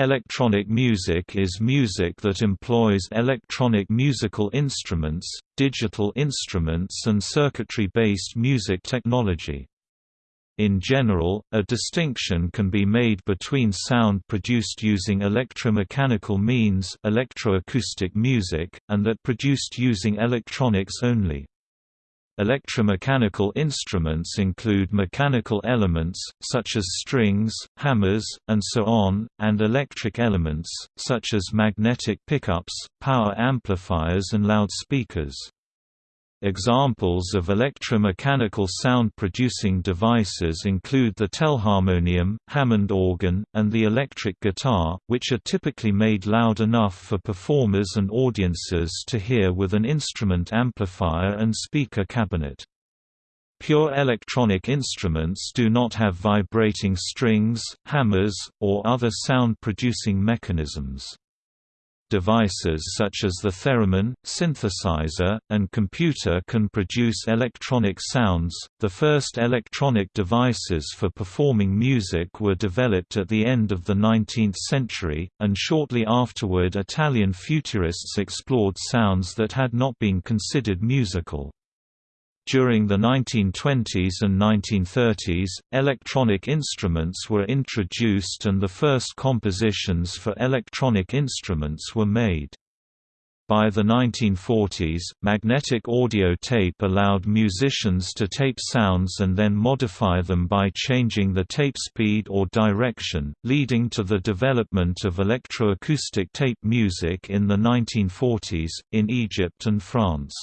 Electronic music is music that employs electronic musical instruments, digital instruments and circuitry-based music technology. In general, a distinction can be made between sound produced using electromechanical means electroacoustic music, and that produced using electronics only. Electromechanical instruments include mechanical elements, such as strings, hammers, and so on, and electric elements, such as magnetic pickups, power amplifiers and loudspeakers. Examples of electromechanical sound-producing devices include the telharmonium, Hammond organ, and the electric guitar, which are typically made loud enough for performers and audiences to hear with an instrument amplifier and speaker cabinet. Pure electronic instruments do not have vibrating strings, hammers, or other sound-producing mechanisms. Devices such as the theremin, synthesizer, and computer can produce electronic sounds. The first electronic devices for performing music were developed at the end of the 19th century, and shortly afterward Italian futurists explored sounds that had not been considered musical. During the 1920s and 1930s, electronic instruments were introduced and the first compositions for electronic instruments were made. By the 1940s, magnetic audio tape allowed musicians to tape sounds and then modify them by changing the tape speed or direction, leading to the development of electroacoustic tape music in the 1940s, in Egypt and France.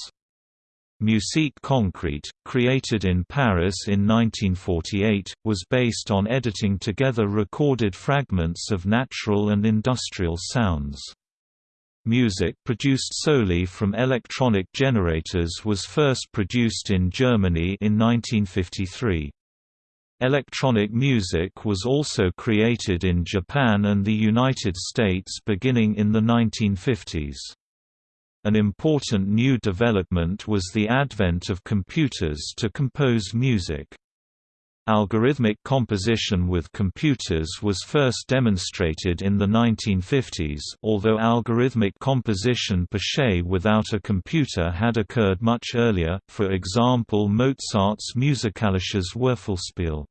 Musique Concrète, created in Paris in 1948, was based on editing together recorded fragments of natural and industrial sounds. Music produced solely from electronic generators was first produced in Germany in 1953. Electronic music was also created in Japan and the United States beginning in the 1950s. An important new development was the advent of computers to compose music. Algorithmic composition with computers was first demonstrated in the 1950s although algorithmic composition per se without a computer had occurred much earlier, for example Mozart's Musikalisches Würfelspiel.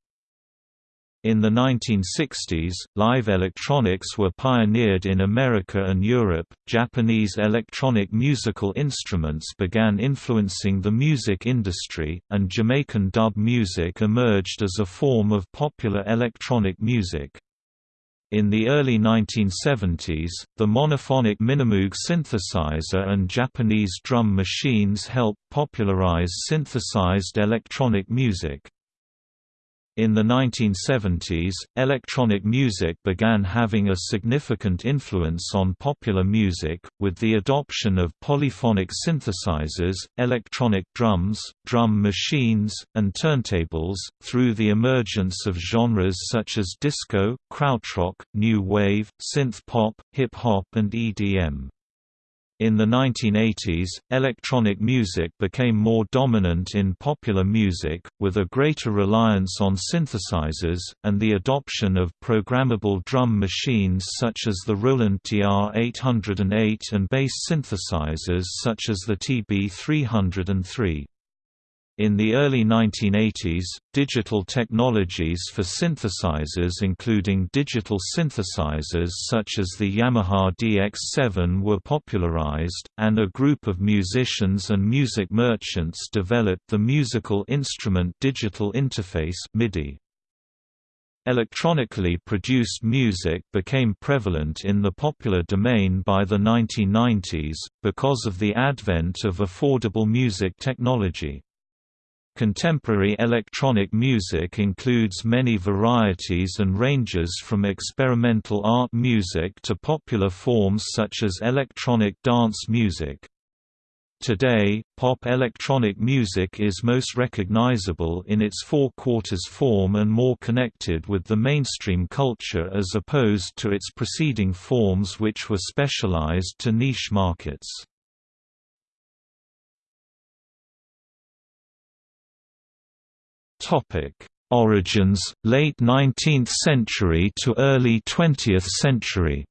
In the 1960s, live electronics were pioneered in America and Europe. Japanese electronic musical instruments began influencing the music industry, and Jamaican dub music emerged as a form of popular electronic music. In the early 1970s, the monophonic Minimoog synthesizer and Japanese drum machines helped popularize synthesized electronic music. In the 1970s, electronic music began having a significant influence on popular music, with the adoption of polyphonic synthesizers, electronic drums, drum machines, and turntables, through the emergence of genres such as disco, krautrock, new wave, synth pop, hip-hop and EDM. In the 1980s, electronic music became more dominant in popular music, with a greater reliance on synthesizers, and the adoption of programmable drum machines such as the Roland TR-808 and bass synthesizers such as the TB-303. In the early 1980s, digital technologies for synthesizers including digital synthesizers such as the Yamaha DX7 were popularized, and a group of musicians and music merchants developed the Musical Instrument Digital Interface MIDI. Electronically produced music became prevalent in the popular domain by the 1990s, because of the advent of affordable music technology. Contemporary electronic music includes many varieties and ranges from experimental art music to popular forms such as electronic dance music. Today, pop electronic music is most recognizable in its four-quarters form and more connected with the mainstream culture as opposed to its preceding forms which were specialized to niche markets. Topic: Origins, late 19th century to early 20th century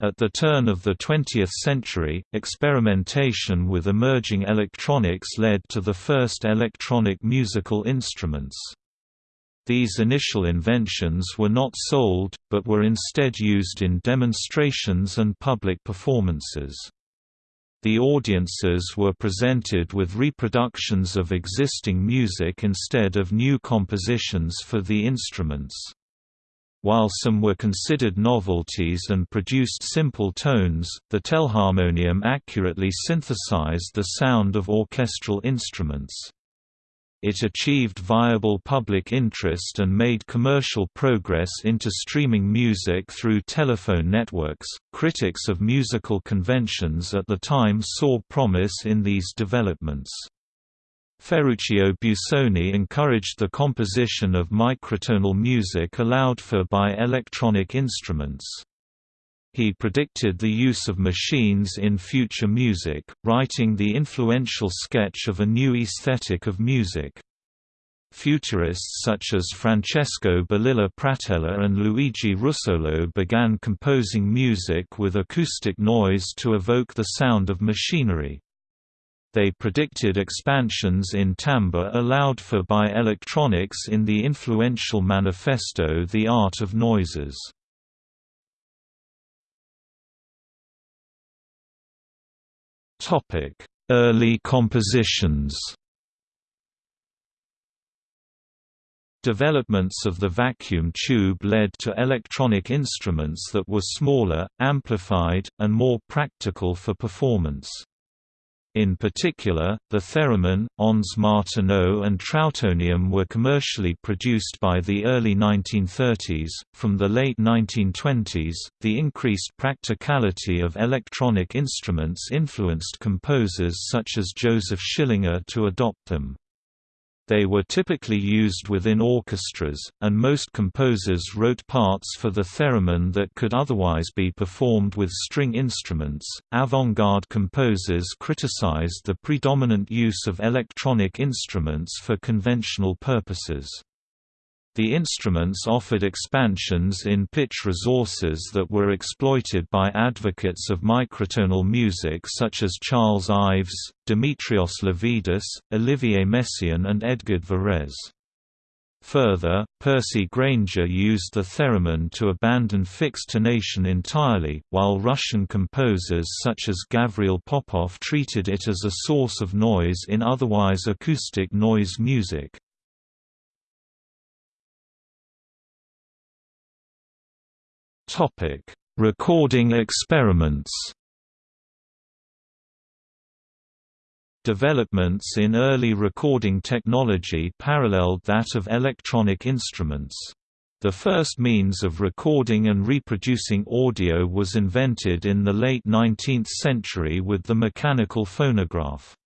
At the turn of the 20th century, experimentation with emerging electronics led to the first electronic musical instruments. These initial inventions were not sold, but were instead used in demonstrations and public performances. The audiences were presented with reproductions of existing music instead of new compositions for the instruments. While some were considered novelties and produced simple tones, the telharmonium accurately synthesized the sound of orchestral instruments. It achieved viable public interest and made commercial progress into streaming music through telephone networks. Critics of musical conventions at the time saw promise in these developments. Ferruccio Busoni encouraged the composition of microtonal music allowed for by electronic instruments. He predicted the use of machines in future music, writing the influential sketch of a new aesthetic of music. Futurists such as Francesco Balilla Pratella and Luigi Russolo began composing music with acoustic noise to evoke the sound of machinery. They predicted expansions in timbre allowed for by electronics in the influential manifesto The Art of Noises. Early compositions Developments of the vacuum tube led to electronic instruments that were smaller, amplified, and more practical for performance. In particular, the theremin, Ondes Martenot and Trautonium were commercially produced by the early 1930s. From the late 1920s, the increased practicality of electronic instruments influenced composers such as Joseph Schillinger to adopt them. They were typically used within orchestras, and most composers wrote parts for the theremin that could otherwise be performed with string instruments. Avant garde composers criticized the predominant use of electronic instruments for conventional purposes. The instruments offered expansions in pitch resources that were exploited by advocates of microtonal music such as Charles Ives, Dimitrios Levidis, Olivier Messiaen and Edgard Varèse. Further, Percy Grainger used the theremin to abandon fixed tonation entirely, while Russian composers such as Gavril Popov treated it as a source of noise in otherwise acoustic noise music. Recording experiments. Developments in early recording technology paralleled that of electronic instruments. The first means of recording and reproducing audio was invented in the late 19th century with the mechanical phonograph.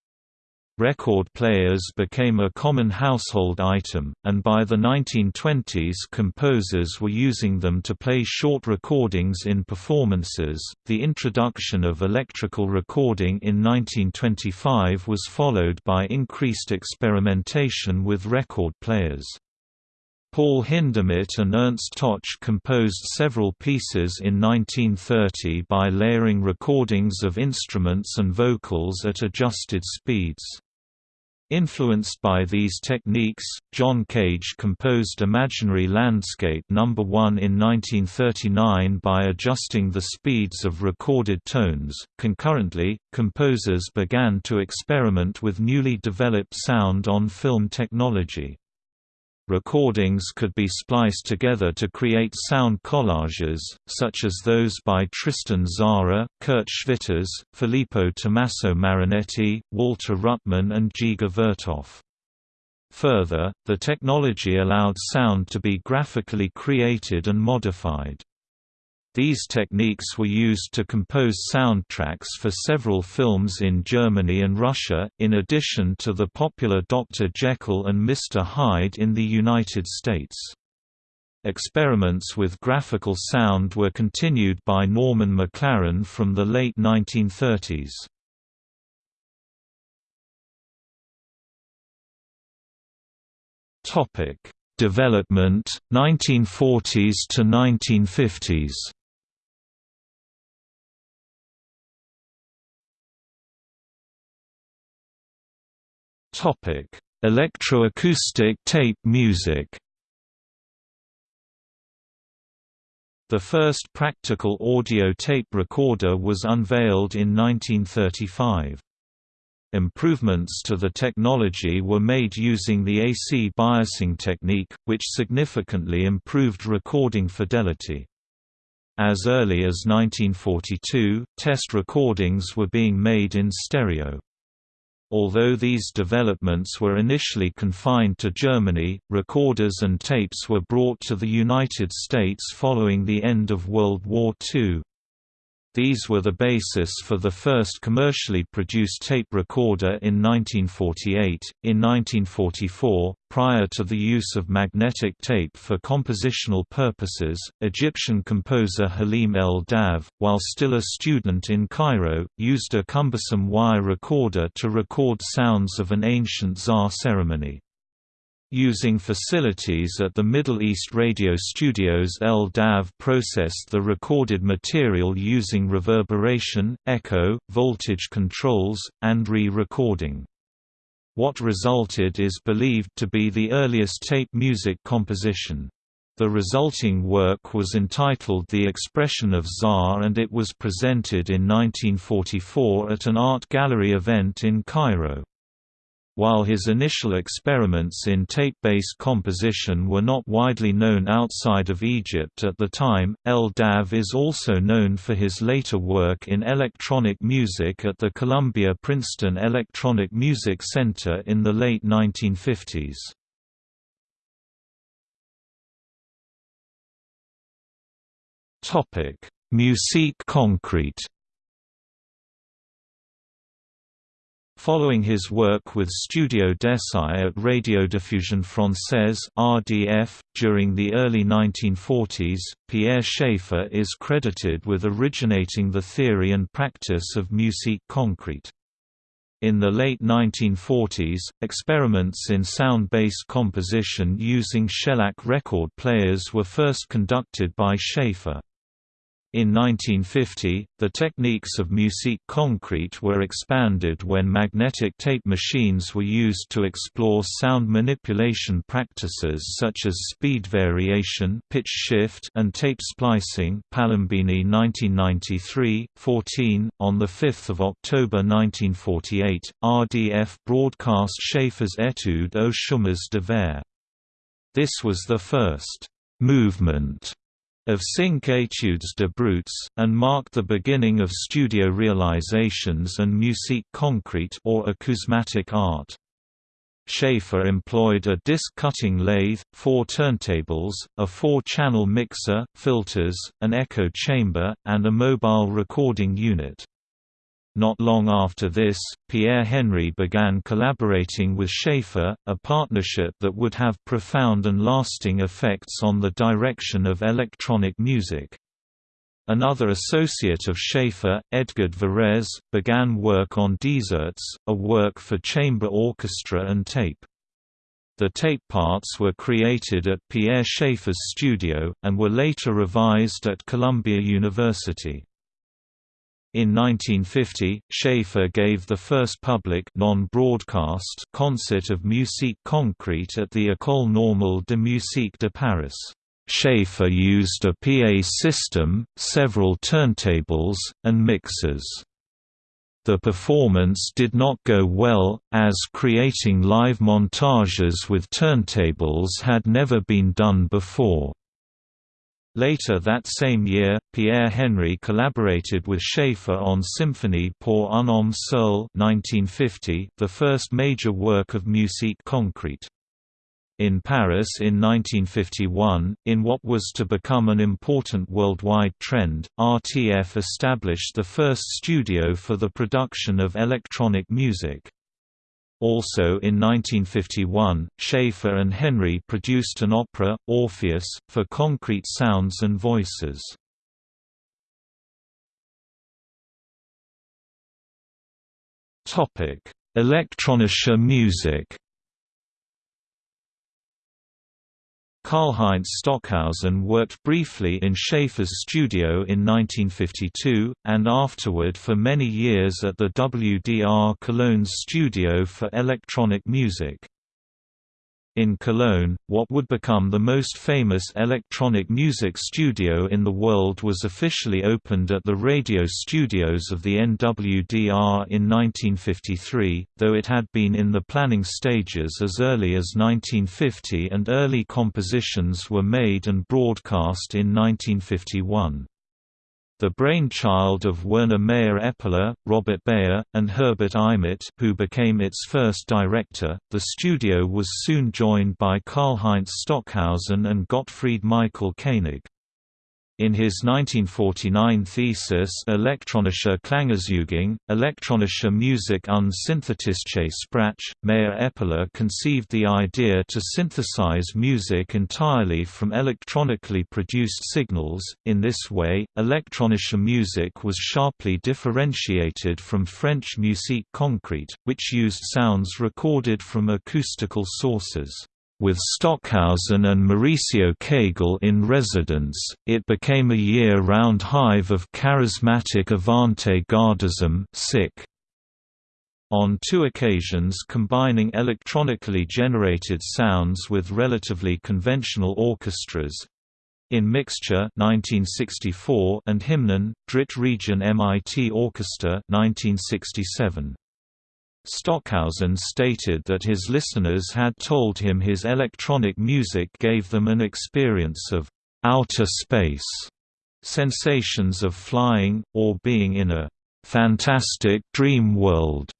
Record players became a common household item, and by the 1920s composers were using them to play short recordings in performances. The introduction of electrical recording in 1925 was followed by increased experimentation with record players. Paul Hindemith and Ernst Toch composed several pieces in 1930 by layering recordings of instruments and vocals at adjusted speeds. Influenced by these techniques, John Cage composed Imaginary Landscape No. 1 in 1939 by adjusting the speeds of recorded tones. Concurrently, composers began to experiment with newly developed sound on film technology. Recordings could be spliced together to create sound collages, such as those by Tristan Tzara, Kurt Schwitters, Filippo Tommaso Marinetti, Walter Ruttmann and Dziga Vertov. Further, the technology allowed sound to be graphically created and modified. These techniques were used to compose soundtracks for several films in Germany and Russia, in addition to the popular Dr. Jekyll and Mr. Hyde in the United States. Experiments with graphical sound were continued by Norman McLaren from the late 1930s. Topic: Development 1940s to 1950s. Electroacoustic tape music. The first practical audio tape recorder was unveiled in 1935. Improvements to the technology were made using the AC biasing technique, which significantly improved recording fidelity. As early as 1942, test recordings were being made in stereo. Although these developments were initially confined to Germany, recorders and tapes were brought to the United States following the end of World War II. These were the basis for the first commercially produced tape recorder in 1948. In 1944, prior to the use of magnetic tape for compositional purposes, Egyptian composer Halim El-Dabh, while still a student in Cairo, used a cumbersome wire recorder to record sounds of an ancient Zar ceremony. Using facilities at the Middle East radio studios El-Dabh processed the recorded material using reverberation, echo, voltage controls, and re-recording. What resulted is believed to be the earliest tape music composition. The resulting work was entitled The Expression of Zar and it was presented in 1944 at an art gallery event in Cairo. While his initial experiments in tape-based composition were not widely known outside of Egypt at the time, El-Dabh is also known for his later work in electronic music at the Columbia-Princeton Electronic Music Center in the late 1950s. Musique concrete Following his work with Studio d'Essai at Radiodiffusion Française (RDF) during the early 1940s, Pierre Schaeffer is credited with originating the theory and practice of musique concrete. In the late 1940s, experiments in sound-based composition using shellac record players were first conducted by Schaeffer. In 1950, the techniques of musique concrete were expanded when magnetic tape machines were used to explore sound manipulation practices such as speed variation, pitch shift, and tape splicing. Palombini 1993, 14. On the 5th of October 1948, RDF broadcast Schaeffer's Etude aux chemins de verre. This was the first movement of Cinq études de bruits, and marked the beginning of studio realizations and musique concrete or acousmatic art. Schaeffer employed a disc-cutting lathe, four turntables, a four-channel mixer, filters, an echo chamber, and a mobile recording unit. Not long after this, Pierre Henry began collaborating with Schaeffer, a partnership that would have profound and lasting effects on the direction of electronic music. Another associate of Schaeffer, Edgard Varèse, began work on Deserts, a work for chamber orchestra and tape. The tape parts were created at Pierre Schaeffer's studio, and were later revised at Columbia University. In 1950, Schaeffer gave the first public non-broadcast concert of musique concrete at the École Normale de Musique de Paris. Schaeffer used a PA system, several turntables, and mixers. The performance did not go well, as creating live montages with turntables had never been done before. Later that same year, Pierre Henry collaborated with Schaeffer on Symphonie pour un homme seul 1950, the first major work of musique concrete. In Paris in 1951, in what was to become an important worldwide trend, RTF established the first studio for the production of electronic music. Also in 1951, Schaeffer and Henry produced an opera, Orpheus, for concrete sounds and voices. Elektronische music Karlheinz Stockhausen worked briefly in Schaeffer's studio in 1952, and afterward for many years at the WDR Cologne's studio for electronic music. In Cologne, what would become the most famous electronic music studio in the world was officially opened at the radio studios of the NWDR in 1953, though it had been in the planning stages as early as 1950 and early compositions were made and broadcast in 1951. The brainchild of Werner Meyer-Eppler, Robert Beyer, and Herbert Eimert who became its first director, the studio was soon joined by Karlheinz Stockhausen and Gottfried Michael Koenig. In his 1949 thesis Elektronische Klangerzeugung, Elektronische Musik und synthetische Sprache, Meyer-Eppler conceived the idea to synthesize music entirely from electronically produced signals. In this way, elektronische Musik was sharply differentiated from French musique concrète, which used sounds recorded from acoustical sources. With Stockhausen and Mauricio Kagel in residence, it became a year-round hive of charismatic avant-gardism on two occasions combining electronically generated sounds with relatively conventional orchestras, in Mixtur 1964 and Hymnen, Drittregion MIT Orchestra 1967. Stockhausen stated that his listeners had told him his electronic music gave them an experience of outer space, sensations of flying, or being in a fantastic dream world.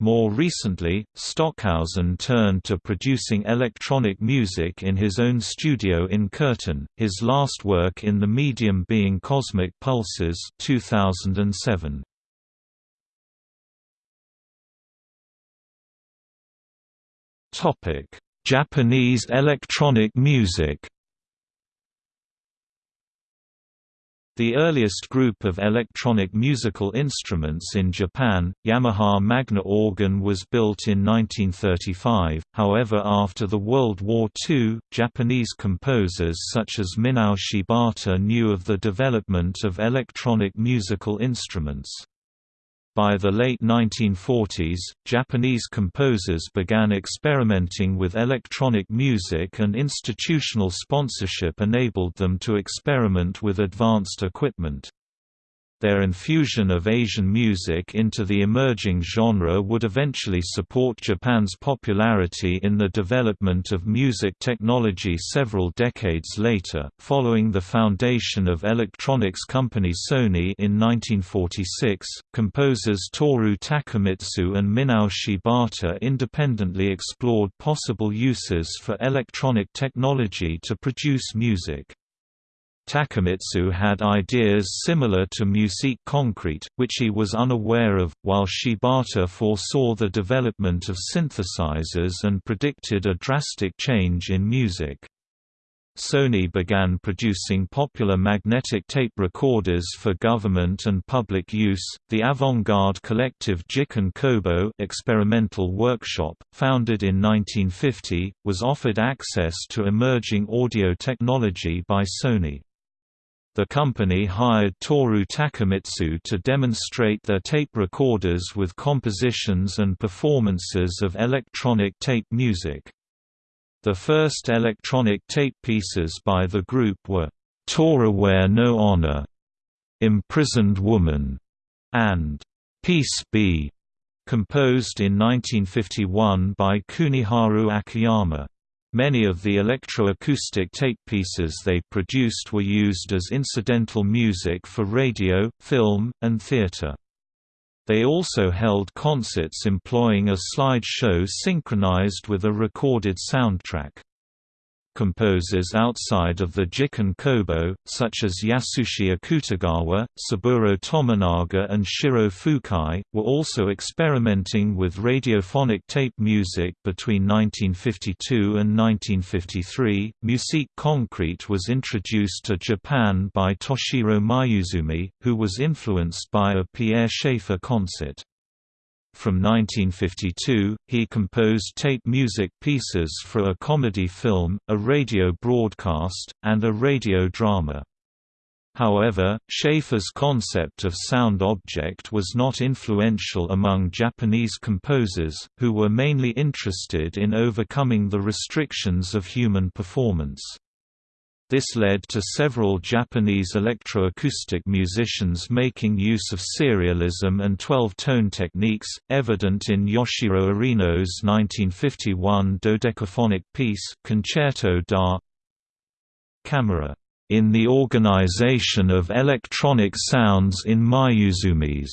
More recently, Stockhausen turned to producing electronic music in his own studio in Kürten, his last work in the medium being Cosmic Pulses 2007. Japanese electronic music. The earliest group of electronic musical instruments in Japan, Yamaha Magna organ was built in 1935, however after the World War II, Japanese composers such as Minao Shibata knew of the development of electronic musical instruments. By the late 1940s, Japanese composers began experimenting with electronic music and institutional sponsorship enabled them to experiment with advanced equipment. Their infusion of Asian music into the emerging genre would eventually support Japan's popularity in the development of music technology several decades later. Following the foundation of electronics company Sony in 1946, composers Toru Takemitsu and Minao Shibata independently explored possible uses for electronic technology to produce music. Takemitsu had ideas similar to musique concrète, which he was unaware of, while Shibata foresaw the development of synthesizers and predicted a drastic change in music. Sony began producing popular magnetic tape recorders for government and public use. The avant-garde collective Jikken Kobo experimental workshop, founded in 1950, was offered access to emerging audio technology by Sony. The company hired Toru Takemitsu to demonstrate their tape recorders with compositions and performances of electronic tape music. The first electronic tape pieces by the group were, Wear no Honor, Imprisoned Woman, and Piece B, composed in 1951 by Kuniharu Akiyama. Many of the electroacoustic tape pieces they produced were used as incidental music for radio, film, and theater. They also held concerts employing a slide show synchronized with a recorded soundtrack. Composers outside of the Jikken Kobo, such as Yasushi Akutagawa, Saburo Tominaga and Shiro Fukai, were also experimenting with radiophonic tape music between 1952 and 1953. Musique concrète was introduced to Japan by Toshiro Mayuzumi, who was influenced by a Pierre Schaeffer concert. From 1952, he composed tape music pieces for a comedy film, a radio broadcast, and a radio drama. However, Schaeffer's concept of sound object was not influential among Japanese composers, who were mainly interested in overcoming the restrictions of human performance. This led to several Japanese electroacoustic musicians making use of serialism and 12-tone techniques, evident in Yoshiro Irino's 1951 dodecaphonic piece Concerto da Camera in the organization of electronic sounds in Mayuzumi's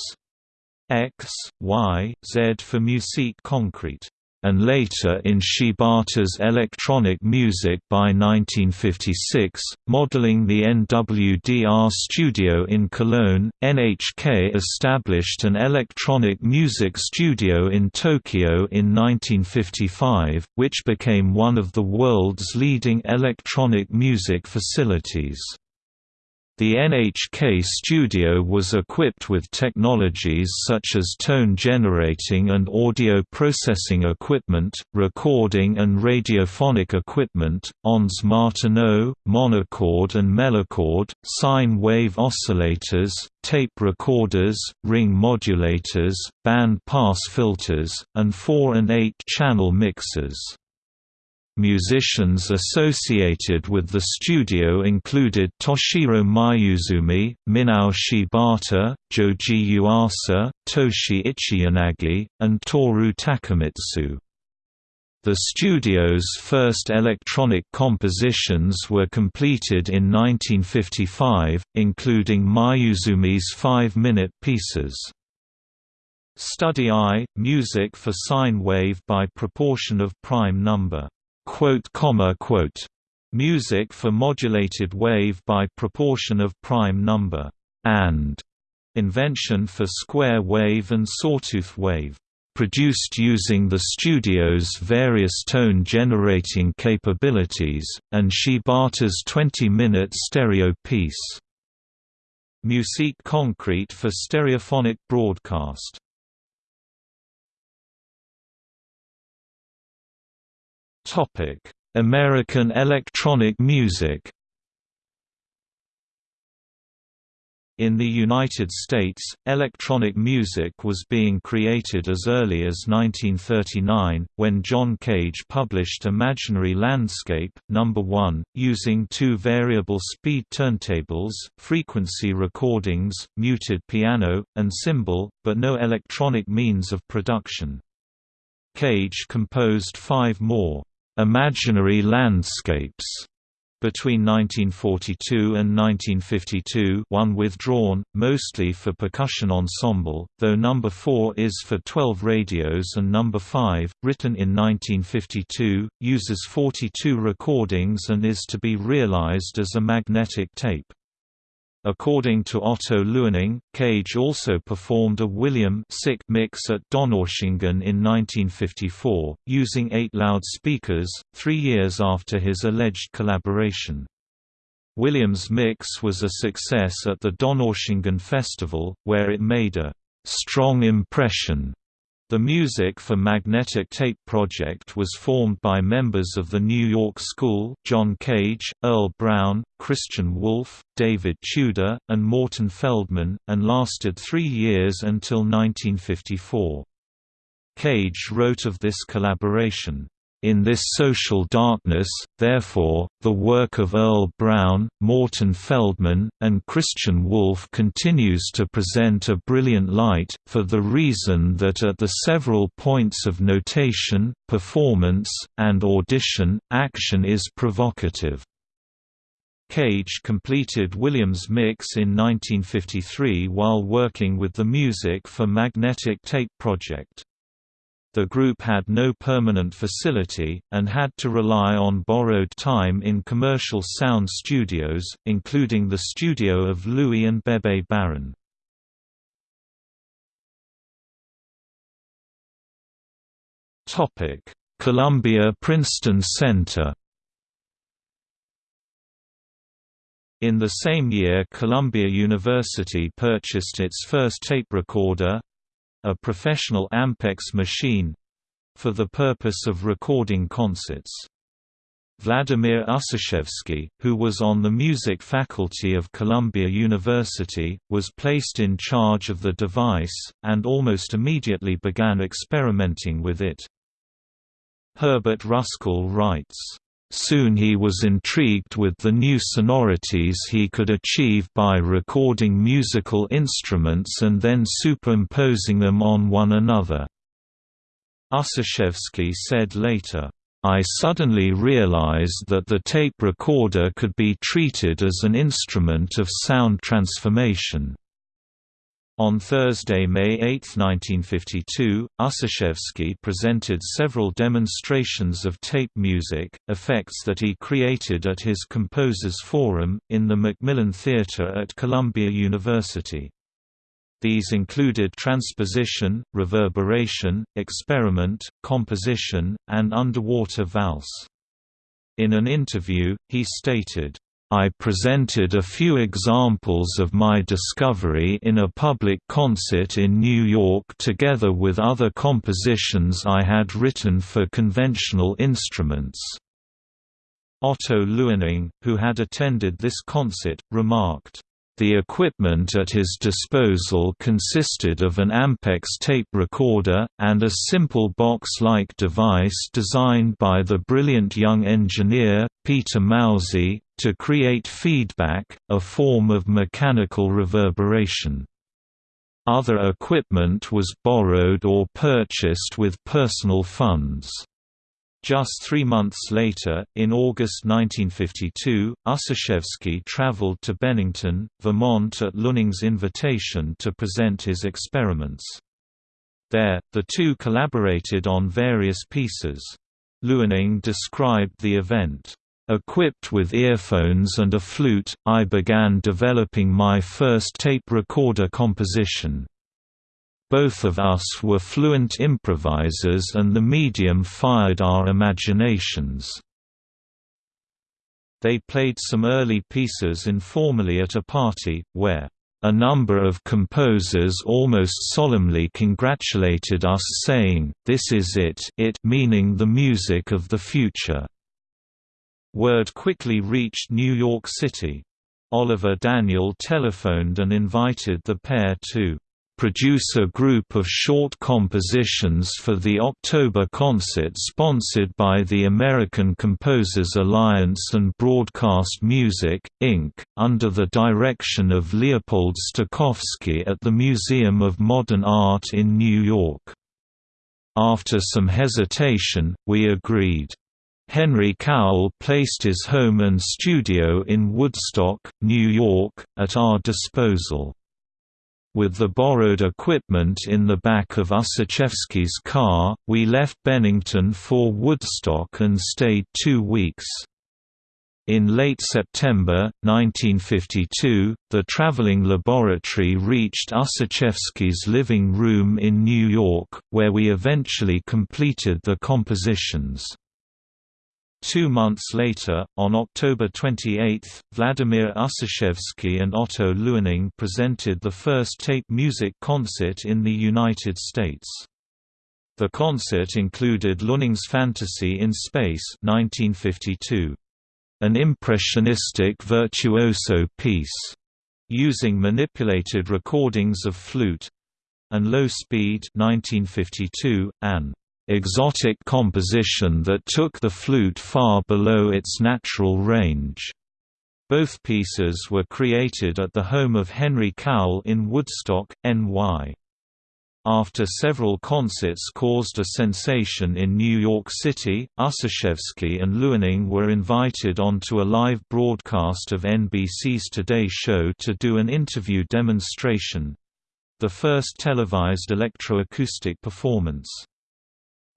X, Y, Z for Musique Concrete and later in Shibata's electronic music by 1956, modeling the NWDR studio in Cologne. NHK established an electronic music studio in Tokyo in 1955, which became one of the world's leading electronic music facilities. The NHK studio was equipped with technologies such as tone generating and audio processing equipment, recording and radiophonic equipment, Ondes Martenot, monochord and melochord, sine wave oscillators, tape recorders, ring modulators, band pass filters, and 4 and 8 channel mixers. Musicians associated with the studio included Toshiro Mayuzumi, Minao Shibata, Joji Yuasa, Toshi Ichiyanagi, and Toru Takemitsu. The studio's first electronic compositions were completed in 1955, including Mayuzumi's five-minute pieces. Study I, music for sine wave by proportion of prime number music for modulated wave by proportion of prime number, and invention for square wave and sawtooth wave, produced using the studio's various tone-generating capabilities, and Shibata's 20-minute stereo piece. Musique Concrete for stereophonic broadcast American electronic music. In the United States, electronic music was being created as early as 1939, when John Cage published Imaginary Landscape, No. 1, using two variable speed turntables, frequency recordings, muted piano, and cymbal, but no electronic means of production. Cage composed five more imaginary landscapes between 1942 and 1952 one withdrawn, mostly for percussion ensemble, though number 4 is for 12 radios and number 5, written in 1952, uses 42 recordings and is to be realized as a magnetic tape. According to Otto Luening, Cage also performed a William Sick mix at Donaueschingen in 1954, using eight loudspeakers, three years after his alleged collaboration. Williams' mix was a success at the Donaueschingen Festival, where it made a «strong impression» The music for Magnetic Tape Project was formed by members of the New York School John Cage, Earle Brown, Christian Wolff, David Tudor, and Morton Feldman, and lasted three years until 1954. Cage wrote of this collaboration, in this social darkness, therefore, the work of Earle Brown, Morton Feldman, and Christian Wolff continues to present a brilliant light, for the reason that at the several points of notation, performance, and audition, action is provocative. Cage completed Williams' mix in 1953 while working with the music for Magnetic Tape Project. The group had no permanent facility, and had to rely on borrowed time in commercial sound studios, including the studio of Louis and Bebe Baron. Columbia-Princeton Center In the same year Columbia University purchased its first tape recorder, a professional Ampex machine for the purpose of recording concerts. Vladimir Ussachevsky, who was on the music faculty of Columbia University, was placed in charge of the device, and almost immediately began experimenting with it. Herbert Russcol writes, Soon he was intrigued with the new sonorities he could achieve by recording musical instruments and then superimposing them on one another. Ussachevsky said later, I suddenly realized that the tape recorder could be treated as an instrument of sound transformation. On Thursday, May 8, 1952, Ussachevsky presented several demonstrations of tape music, effects that he created at his Composers Forum, in the McMillin Theatre at Columbia University. These included transposition, reverberation, experiment, composition, and underwater valse. In an interview, he stated, I presented a few examples of my discovery in a public concert in New York together with other compositions I had written for conventional instruments. Otto Luening, who had attended this concert, remarked, the equipment at his disposal consisted of an Ampex tape recorder, and a simple box-like device designed by the brilliant young engineer, Peter Mauzey, to create feedback, a form of mechanical reverberation. Other equipment was borrowed or purchased with personal funds. Just three months later, in August 1952, Ussachevsky traveled to Bennington, Vermont at Luening's invitation to present his experiments. There, the two collaborated on various pieces. Luening described the event, Equipped with earphones and a flute, I began developing my first tape recorder composition. Both of us were fluent improvisers and the medium fired our imaginations. They played some early pieces informally at a party, where a number of composers almost solemnly congratulated us saying, this is it it meaning the music of the future. Word quickly reached New York City. Oliver Daniel telephoned and invited the pair to produce a group of short compositions for the October concert sponsored by the American Composers Alliance and Broadcast Music, Inc., under the direction of Leopold Stokowski at the Museum of Modern Art in New York. After some hesitation, we agreed. Henry Cowell placed his home and studio in Woodstock, New York, at our disposal. With the borrowed equipment in the back of Ussachevsky's car, we left Bennington for Woodstock and stayed two weeks. In late September, 1952, the traveling laboratory reached Ussachevsky's living room in New York, where we eventually completed the compositions. Two months later, on October 28, Vladimir Ussachevsky and Otto Luening presented the first tape music concert in the United States. The concert included Luening's Fantasy in Space 1952. An impressionistic virtuoso piece. Using manipulated recordings of flute and Low Speed 1952, an exotic composition that took the flute far below its natural range. Both pieces were created at the home of Henry Cowell in Woodstock, NY. After several concerts caused a sensation in New York City, Ussachevsky and Luening were invited onto a live broadcast of NBC's Today Show to do an interview demonstration—the first televised electroacoustic performance.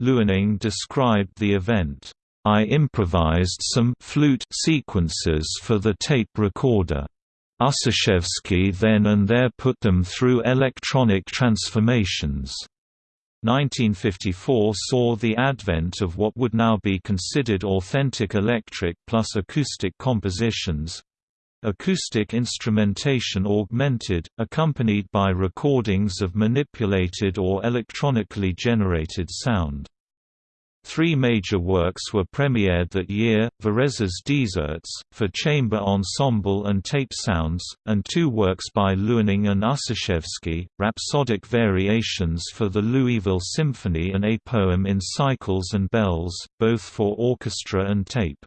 Luening described the event, I improvised some flute sequences for the tape recorder. Ussachevsky then and there put them through electronic transformations. 1954 saw the advent of what would now be considered authentic electric plus acoustic compositions, Acoustic instrumentation augmented, accompanied by recordings of manipulated or electronically generated sound. Three major works were premiered that year, Varèse's Deserts, for chamber ensemble and tape sounds, and two works by Luening and Ussachevsky, Rhapsodic Variations for the Louisville Symphony and a poem in cycles and bells, both for orchestra and tape.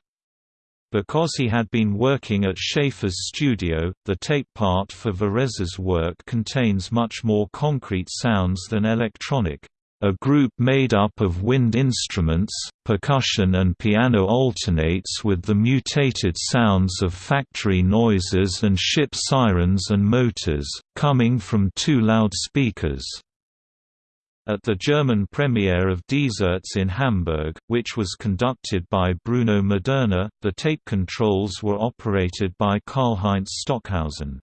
Because he had been working at Schaeffer's studio, the tape part for Varèse's work contains much more concrete sounds than electronic a group made up of wind instruments, percussion and piano alternates with the mutated sounds of factory noises and ship sirens and motors, coming from two loudspeakers. At the German premiere of Deserts in Hamburg, which was conducted by Bruno Maderna, the tape controls were operated by Karlheinz Stockhausen.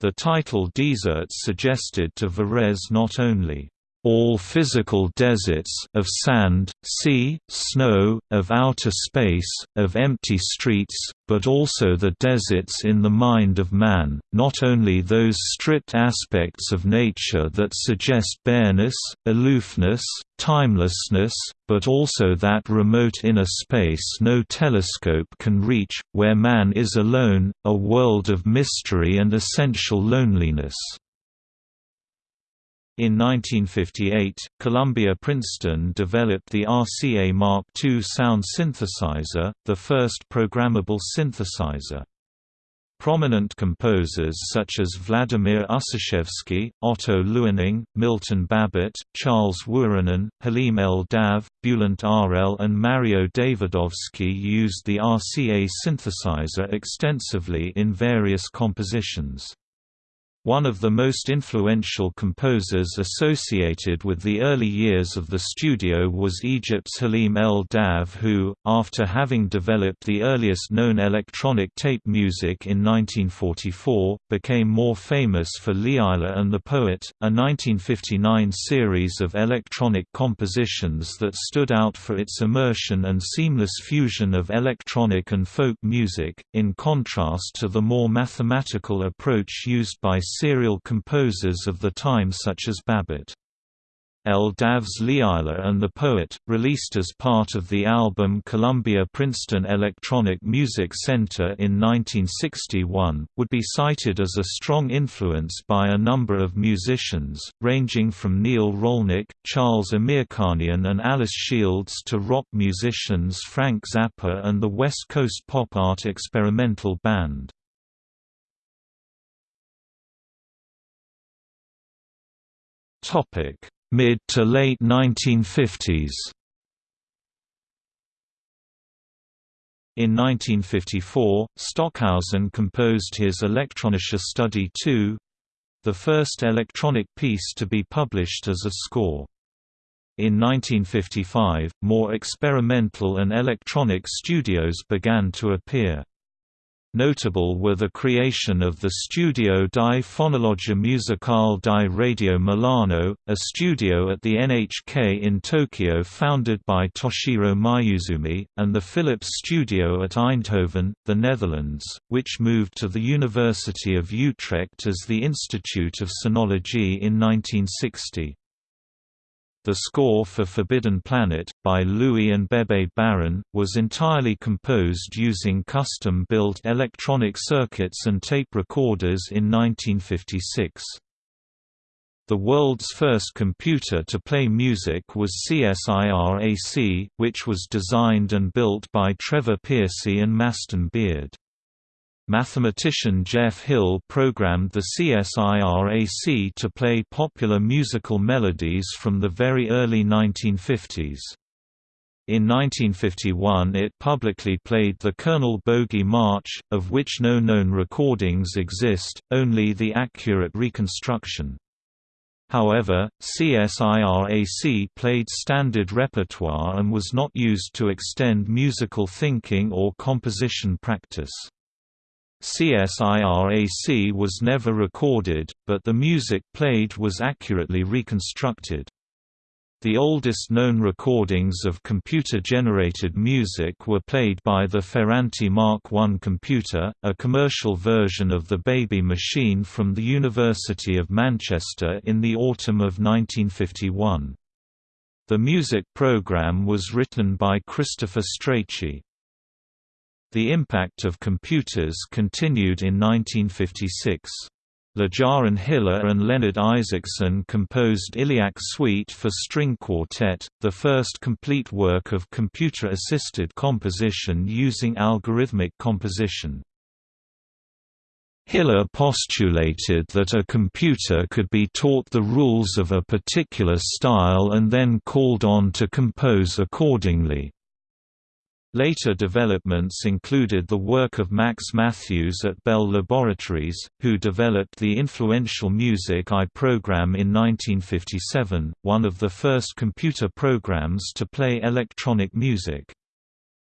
The title Deserts suggested to Varèse not only all physical deserts of sand, sea, snow, of outer space, of empty streets, but also the deserts in the mind of man, not only those stripped aspects of nature that suggest bareness, aloofness, timelessness, but also that remote inner space no telescope can reach, where man is alone, a world of mystery and essential loneliness. In 1958, Columbia Princeton developed the RCA Mark II sound synthesizer, the first programmable synthesizer. Prominent composers such as Vladimir Ussachevsky, Otto Luening, Milton Babbitt, Charles Wuorinen, Halim El-Dabh, Bulent Arel and Mario Davidovsky used the RCA synthesizer extensively in various compositions. One of the most influential composers associated with the early years of the studio was Egypt's Halim El-Dabh who, after having developed the earliest known electronic tape music in 1944, became more famous for Leila and the Poet, a 1959 series of electronic compositions that stood out for its immersion and seamless fusion of electronic and folk music, in contrast to the more mathematical approach used by serial composers of the time such as Babbitt. El-Dabh's Leila and the Poet, released as part of the album Columbia-Princeton Electronic Music Center in 1961, would be cited as a strong influence by a number of musicians, ranging from Neil Rolnick, Charles Amirkhanian and Alice Shields to rock musicians Frank Zappa and the West Coast pop art experimental band. Mid to late 1950s. In 1954, Stockhausen composed his Elektronische Studie II, the first electronic piece to be published as a score. In 1955, more experimental and electronic studios began to appear. Notable were the creation of the Studio di Fonologia Musicale di Radio Milano, a studio at the NHK in Tokyo founded by Toshiro Mayuzumi, and the Philips Studio at Eindhoven, the Netherlands, which moved to the University of Utrecht as the Institute of Sonology in 1960. The score for Forbidden Planet, by Louis and Bebe Baron, was entirely composed using custom-built electronic circuits and tape recorders in 1956. The world's first computer to play music was CSIR-AC, which was designed and built by Trevor Pearcey and Maston Beard. Mathematician Jeff Hill programmed the CSIR-AC to play popular musical melodies from the very early 1950s. In 1951 it publicly played the Colonel Bogey March, of which no known recordings exist, only the accurate reconstruction. However, CSIR-AC played standard repertoire and was not used to extend musical thinking or composition practice. CSIR-AC was never recorded, but the music played was accurately reconstructed. The oldest known recordings of computer-generated music were played by the Ferranti Mark I computer, a commercial version of the Baby Machine from the University of Manchester in the autumn of 1951. The music program was written by Christopher Strachey. The impact of computers continued in 1956. Lejaren Hiller and Leonard Isaacson composed Illiac Suite for String Quartet, the first complete work of computer-assisted composition using algorithmic composition. Hiller postulated that a computer could be taught the rules of a particular style and then called on to compose accordingly. Later developments included the work of Max Mathews at Bell Laboratories, who developed the influential Music I program in 1957, one of the first computer programs to play electronic music.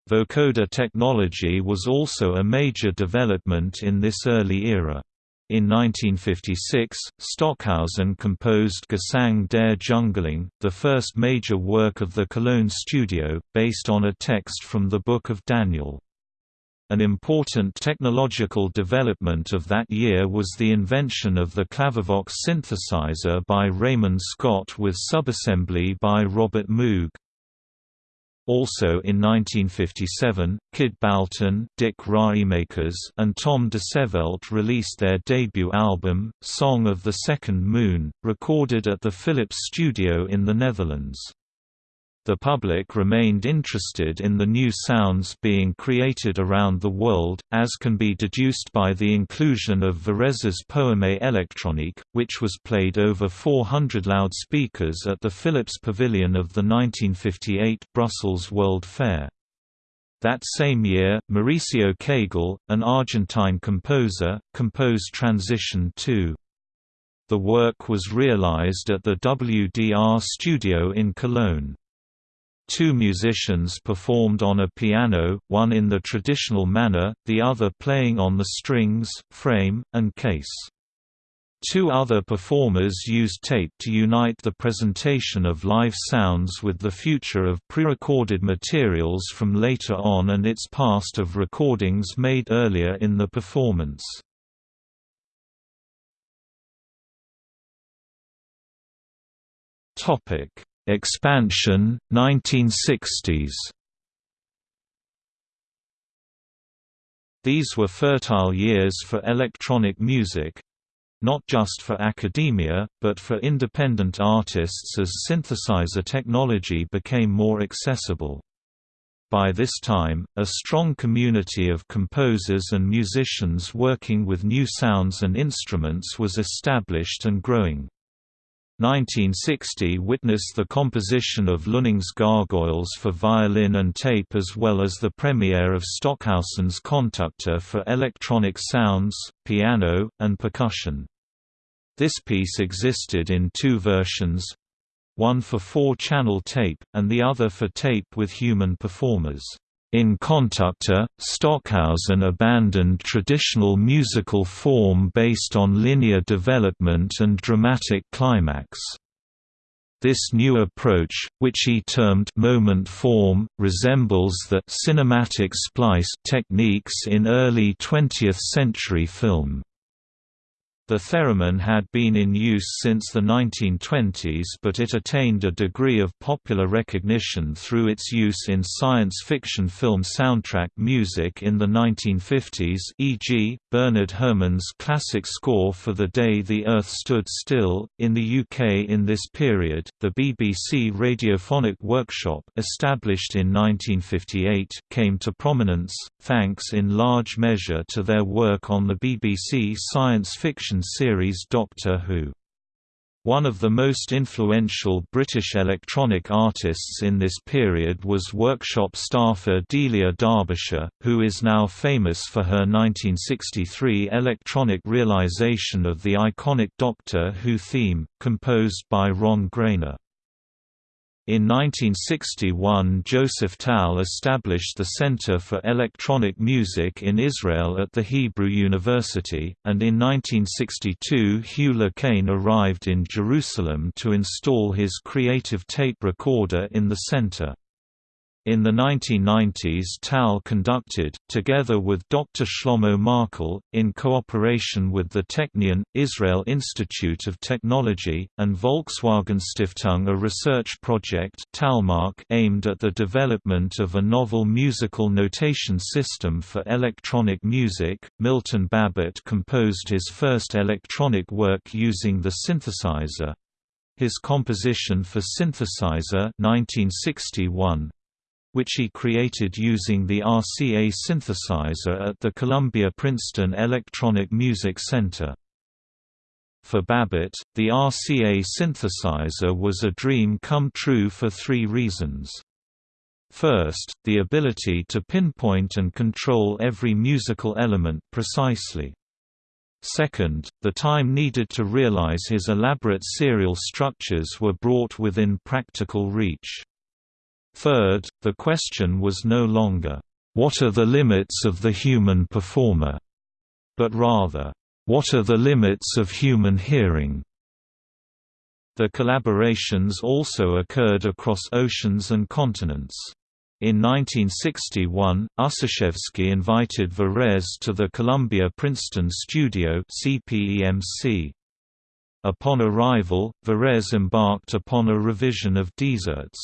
Vocoder technology was also a major development in this early era. In 1956, Stockhausen composed Gesang der Jungling, the first major work of the Cologne studio, based on a text from the Book of Daniel. An important technological development of that year was the invention of the Clavivox synthesizer by Raymond Scott with subassembly by Robert Moog. Also in 1957, Kid Baltan, Dick Raemakers, and Tom Dissevelt released their debut album, Song of the Second Moon, recorded at the Philips studio in the Netherlands. The public remained interested in the new sounds being created around the world, as can be deduced by the inclusion of Varèse's Poème électronique, which was played over 400 loudspeakers at the Philips Pavilion of the 1958 Brussels World Fair. That same year, Mauricio Kagel, an Argentine composer, composed Transition 2. The work was realized at the WDR studio in Cologne. Two musicians performed on a piano, one in the traditional manner, the other playing on the strings, frame, and case. Two other performers used tape to unite the presentation of live sounds with the future of pre-recorded materials from later on and its past of recordings made earlier in the performance. Topic Expansion, 1960s These were fertile years for electronic music—not just for academia, but for independent artists as synthesizer technology became more accessible. By this time, a strong community of composers and musicians working with new sounds and instruments was established and growing. 1960 witnessed the composition of Luening's Gargoyles for violin and tape as well as the premiere of Stockhausen's Kontakte for electronic sounds, piano, and percussion. This piece existed in two versions one for four-channel tape, and the other for tape with human performers. In Kontakte, Stockhausen abandoned traditional musical form based on linear development and dramatic climax. This new approach, which he termed moment form, resembles the cinematic splice techniques in early 20th-century film. The theremin had been in use since the 1920s but it attained a degree of popular recognition through its use in science fiction film soundtrack music in the 1950s e.g., Bernard Herrmann's classic score for The Day the Earth Stood Still. In the UK in this period, the BBC Radiophonic Workshop established in 1958 came to prominence, thanks in large measure to their work on the BBC science fiction series Doctor Who. One of the most influential British electronic artists in this period was workshop staffer Delia Derbyshire, who is now famous for her 1963 electronic realisation of the iconic Doctor Who theme, composed by Ron Grainer. In 1961 Joseph Tal established the Center for Electronic Music in Israel at the Hebrew University, and in 1962 Hugh Le Caine arrived in Jerusalem to install his creative tape recorder in the center. In the 1990s Tal conducted, together with Dr. Shlomo Markel, in cooperation with the Technion, Israel Institute of Technology, and Volkswagen Stiftung a research project Talmark aimed at the development of a novel musical notation system for electronic music. Milton Babbitt composed his first electronic work using the synthesizer. His composition for synthesizer 1961 which he created using the RCA synthesizer at the Columbia-Princeton Electronic Music Center. For Babbitt, the RCA synthesizer was a dream come true for three reasons. First, the ability to pinpoint and control every musical element precisely. Second, the time needed to realize his elaborate serial structures were brought within practical reach. Third, the question was no longer, "'What are the limits of the human performer?' but rather, "'What are the limits of human hearing?' The collaborations also occurred across oceans and continents. In 1961, Ussachevsky invited Varèse to the Columbia-Princeton studio. Upon arrival, Varèse embarked upon a revision of Deserts.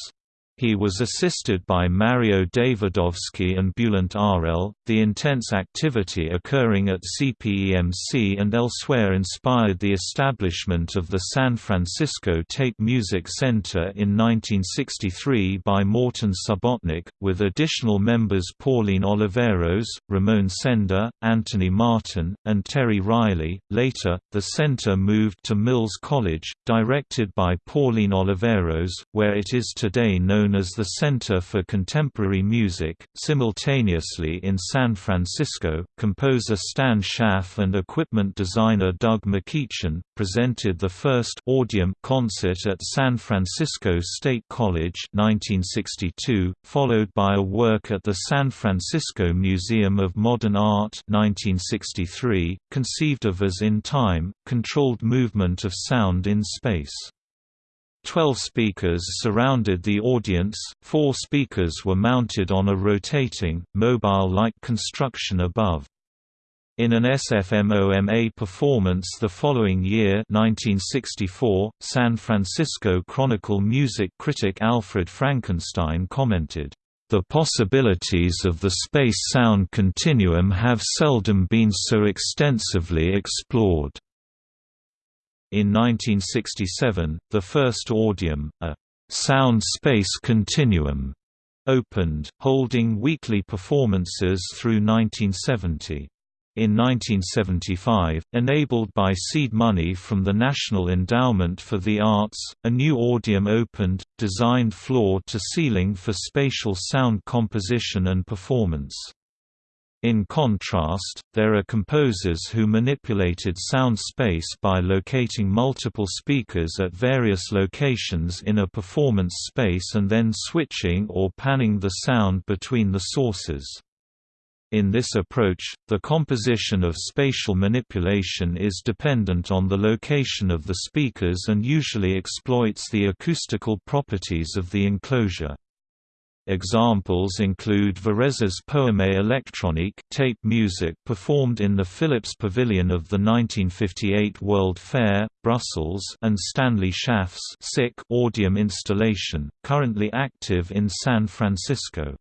He was assisted by Mario Davidovsky and Bulent Arel. The intense activity occurring at CPEMC and elsewhere inspired the establishment of the San Francisco Tape Music Center in 1963 by Morton Subotnick, with additional members Pauline Oliveros, Ramon Sender, Anthony Martin, and Terry Riley. Later, the center moved to Mills College, directed by Pauline Oliveros, where it is today known known as the Center for Contemporary Music. Simultaneously in San Francisco, composer Stan Shaff and equipment designer Doug McEachern presented the first Audium concert at San Francisco State College 1962, followed by a work at the San Francisco Museum of Modern Art 1963, conceived of as in time, controlled movement of sound in space. Twelve speakers surrounded the audience, four speakers were mounted on a rotating, mobile-like construction above. In an SFMOMA performance the following year 1964, San Francisco Chronicle music critic Alfred Frankenstein commented, "...the possibilities of the space-sound continuum have seldom been so extensively explored." In 1967, the first Audium, a sound-space continuum, opened, holding weekly performances through 1970. In 1975, enabled by seed money from the National Endowment for the Arts, a new audium opened, designed floor-to-ceiling for spatial sound composition and performance. In contrast, there are composers who manipulated sound space by locating multiple speakers at various locations in a performance space and then switching or panning the sound between the sources. In this approach, the composition of spatial manipulation is dependent on the location of the speakers and usually exploits the acoustical properties of the enclosure. Examples include Varèse's Poème électronique tape music performed in the Philips Pavilion of the 1958 World Fair, Brussels and Stanley Shaff's Audium installation, currently active in San Francisco.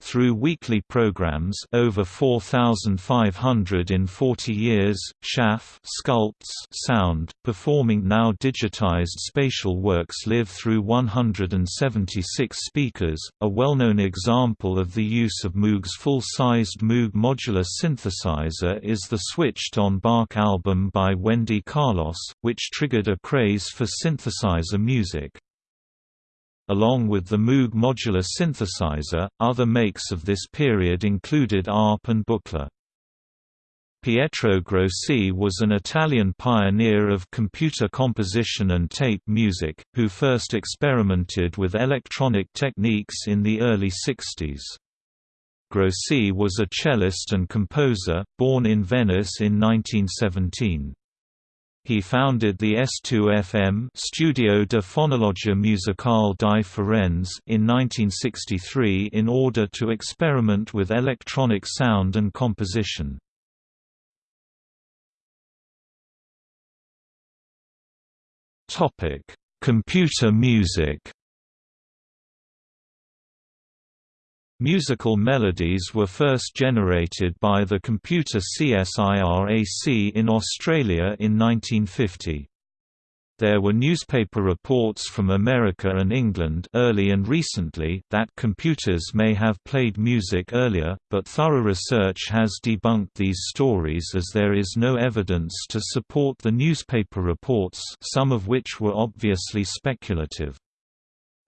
Through weekly programs over 4,500 in 40 years, Shaff sculpts sound, performing now digitized spatial works live through 176 speakers. A well-known example of the use of Moog's full-sized Moog modular synthesizer is the switched-on Bach album by Wendy Carlos, which triggered a craze for synthesizer music. Along with the Moog modular synthesizer, other makes of this period included ARP and Buchla. Pietro Grossi was an Italian pioneer of computer composition and tape music, who first experimented with electronic techniques in the early 60s. Grossi was a cellist and composer, born in Venice in 1917. He founded the S2FM Studio de Fonologia Musicale di Firenze in 1963 in order to experiment with electronic sound and composition. Topic: Computer music. Musical melodies were first generated by the computer CSIRAC in Australia in 1950. There were newspaper reports from America and England early and recently that computers may have played music earlier, but thorough research has debunked these stories as there is no evidence to support the newspaper reports some of which were obviously speculative.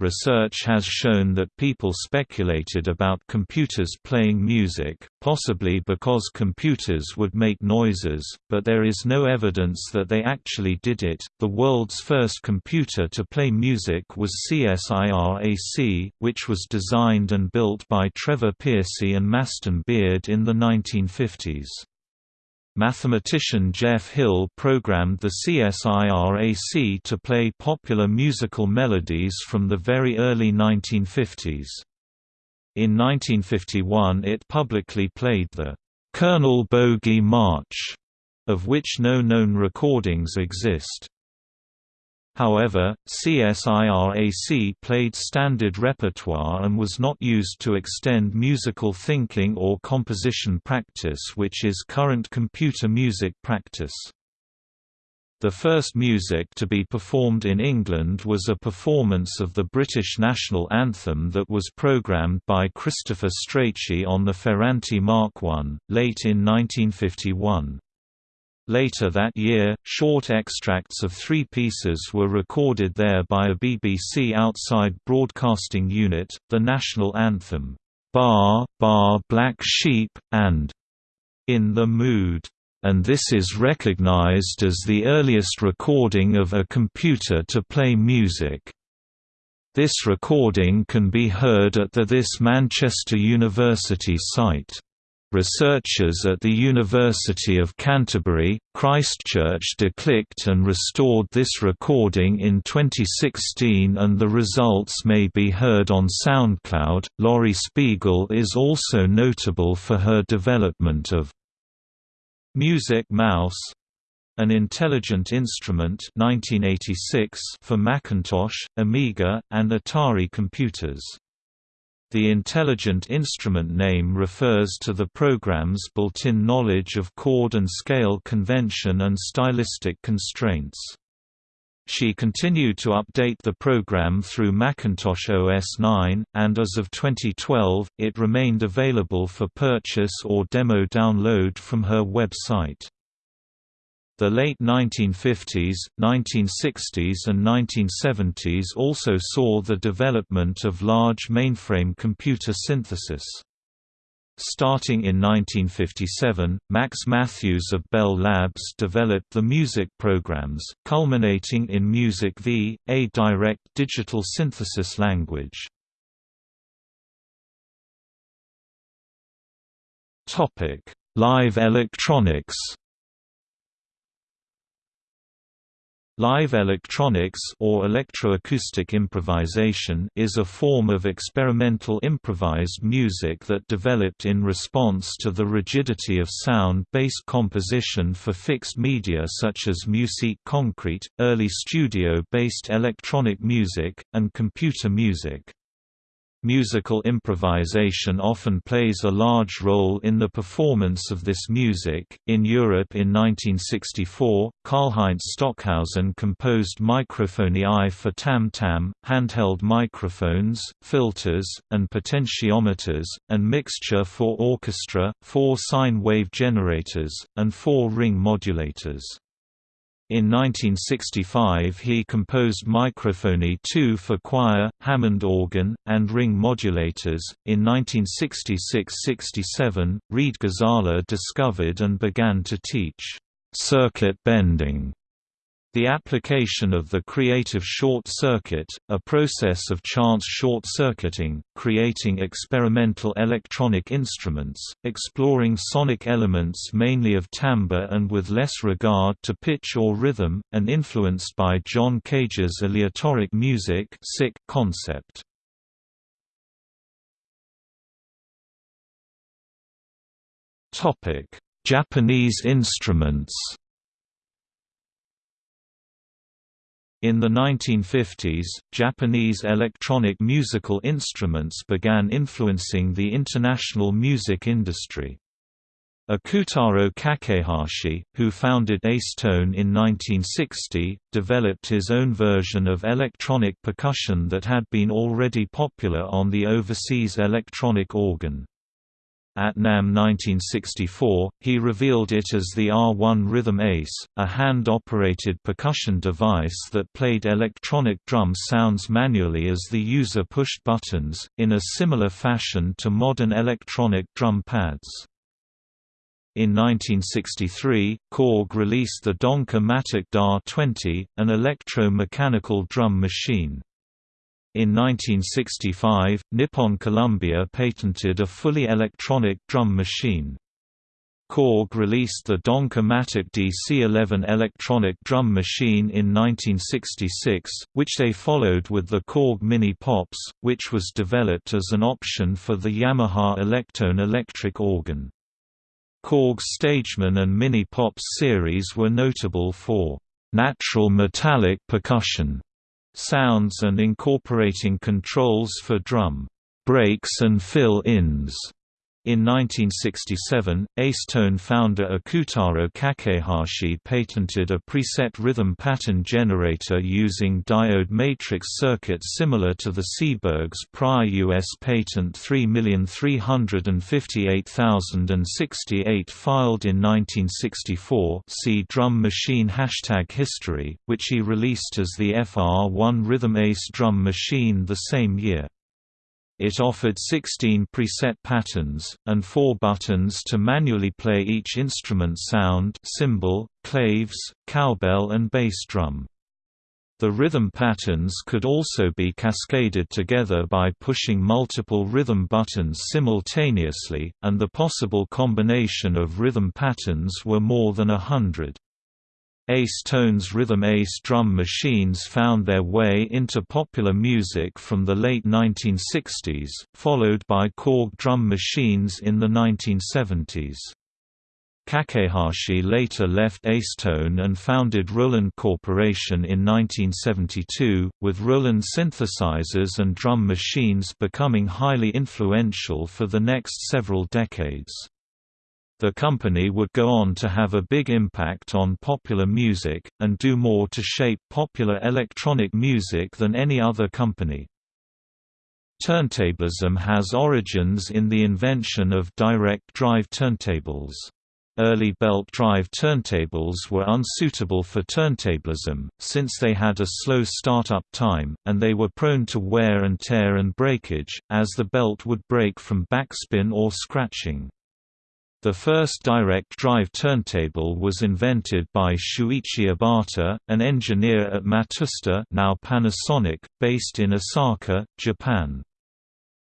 Research has shown that people speculated about computers playing music, possibly because computers would make noises, but there is no evidence that they actually did it. The world's first computer to play music was CSIRAC, which was designed and built by Trevor Pearcey and Maston Beard in the 1950s. Mathematician Jeff Hill programmed the CSIRAC to play popular musical melodies from the very early 1950s. In 1951 it publicly played the Colonel Bogey March, of which no known recordings exist. However, CSIRAC played standard repertoire and was not used to extend musical thinking or composition practice which is current computer music practice. The first music to be performed in England was a performance of the British national anthem that was programmed by Christopher Strachey on the Ferranti Mark I, late in 1951. Later that year, short extracts of three pieces were recorded there by a BBC outside broadcasting unit, the national anthem, "'Bar, Bar Black Sheep' and "'In the Mood' and this is recognized as the earliest recording of a computer to play music. This recording can be heard at the This Manchester University site. Researchers at the University of Canterbury, Christchurch declicked and restored this recording in 2016 and the results may be heard on SoundCloud. Laurie Spiegel is also notable for her development of Music Mouse an intelligent instrument 1986 for Macintosh, Amiga, and Atari computers. The intelligent instrument name refers to the program's built-in knowledge of chord and scale convention and stylistic constraints. She continued to update the program through Macintosh OS 9, and as of 2012, it remained available for purchase or demo download from her website. The late 1950s, 1960s and 1970s also saw the development of large mainframe computer synthesis. Starting in 1957, Max Mathews of Bell Labs developed the music programs, culminating in Music V, a direct digital synthesis language. Live electronics Live electronics or electroacoustic improvisation is a form of experimental improvised music that developed in response to the rigidity of sound-based composition for fixed media such as musique concrete, early studio-based electronic music, and computer music. Musical improvisation often plays a large role in the performance of this music. In Europe in 1964, Karlheinz Stockhausen composed Mikrophonie I for tam tam, handheld microphones, filters, and potentiometers, and Mixtur for orchestra, four sine wave generators, and four ring modulators. In 1965 he composed Mikrophonie 2 for choir, Hammond organ, and ring modulators. In 1966–67, Reed Ghazala discovered and began to teach circuit bending the application of the creative short circuit, a process of chance short-circuiting, creating experimental electronic instruments, exploring sonic elements mainly of timbre and with less regard to pitch or rhythm, and influenced by John Cage's aleatoric music concept. Japanese instruments In the 1950s, Japanese electronic musical instruments began influencing the international music industry. Ikutaro Kakehashi, who founded Ace Tone in 1960, developed his own version of electronic percussion that had been already popular on the overseas electronic organ. At NAMM 1964, he revealed it as the R1 Rhythm Ace, a hand-operated percussion device that played electronic drum sounds manually as the user pushed buttons, in a similar fashion to modern electronic drum pads. In 1963, Korg released the Donca-Matic DA-20, an electro-mechanical drum machine. In 1965, Nippon Columbia patented a fully electronic drum machine. Korg released the Donca-Matic DC-11 electronic drum machine in 1966, which they followed with the Korg Mini Pops, which was developed as an option for the Yamaha Electone electric organ. Korg's Stageman and Mini Pops series were notable for natural metallic percussion sounds and incorporating controls for drum breaks and fill-ins. In 1967, Ace Tone founder Ikutaro Kakehashi patented a preset rhythm pattern generator using diode matrix circuits similar to the Seeburg's prior U.S. patent 3358068 filed in 1964 see drum machine hashtag history, which he released as the FR1 Rhythm Ace drum machine the same year. It offered 16 preset patterns, and four buttons to manually play each instrument sound cymbal, claves, cowbell and bass drum. The rhythm patterns could also be cascaded together by pushing multiple rhythm buttons simultaneously, and the possible combination of rhythm patterns were more than a hundred. Ace Tone's Rhythm Ace drum machines found their way into popular music from the late 1960s, followed by Korg drum machines in the 1970s. Kakehashi later left Ace Tone and founded Roland Corporation in 1972, with Roland synthesizers and drum machines becoming highly influential for the next several decades. The company would go on to have a big impact on popular music, and do more to shape popular electronic music than any other company. Turntablism has origins in the invention of direct drive turntables. Early belt drive turntables were unsuitable for turntablism, since they had a slow startup time, and they were prone to wear and tear and breakage, as the belt would break from backspin or scratching. The first direct drive turntable was invented by Shuichi Obata, an engineer at Matsushita now Panasonic, based in Osaka, Japan.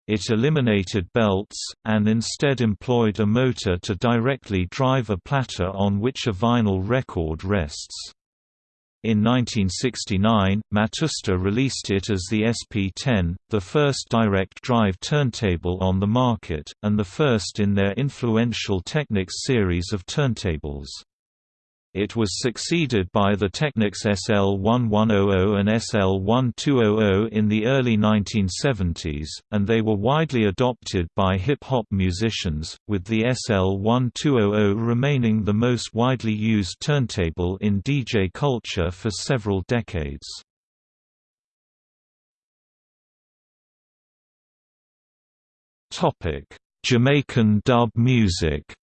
It eliminated belts, and instead employed a motor to directly drive a platter on which a vinyl record rests. In 1969, Matsushita released it as the SP-10, the first direct drive turntable on the market, and the first in their influential Technics series of turntables. It was succeeded by the Technics SL1100 and SL1200 in the early 1970s, and they were widely adopted by hip-hop musicians, with the SL1200 remaining the most widely used turntable in DJ culture for several decades. Jamaican dub music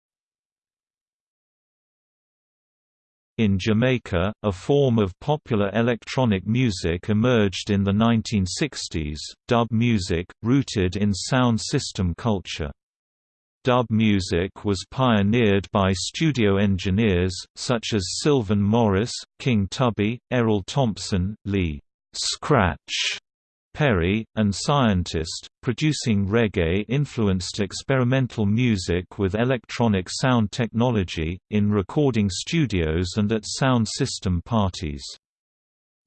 In Jamaica, a form of popular electronic music emerged in the 1960s, dub music, rooted in sound system culture. Dub music was pioneered by studio engineers, such as Sylvan Morris, King Tubby, Errol Thompson, Lee Scratch Perry, and Scientist, producing reggae-influenced experimental music with electronic sound technology, in recording studios and at sound system parties.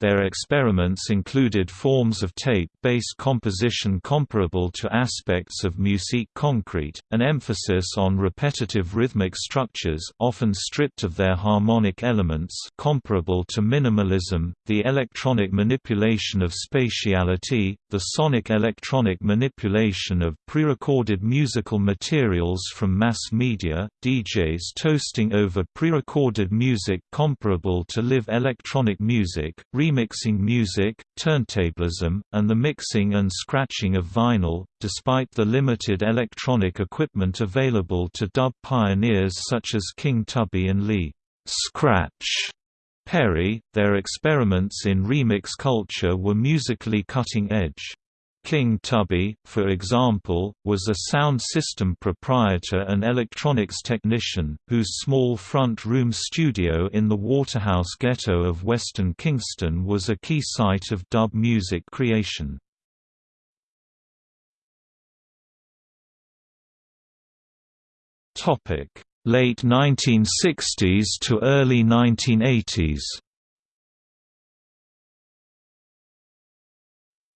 Their experiments included forms of tape-based composition comparable to aspects of musique concrete, an emphasis on repetitive rhythmic structures often stripped of their harmonic elements comparable to minimalism, the electronic manipulation of spatiality, the sonic electronic manipulation of prerecorded musical materials from mass media, DJs toasting over prerecorded music comparable to live electronic music, remixing music, turntablism, and the mixing and scratching of vinyl, despite the limited electronic equipment available to dub pioneers such as King Tubby and Lee Scratch Perry, their experiments in remix culture were musically cutting edge. King Tubby, for example, was a sound system proprietor and electronics technician, whose small front-room studio in the Waterhouse ghetto of Western Kingston was a key site of dub music creation. Late 1960s to early 1980s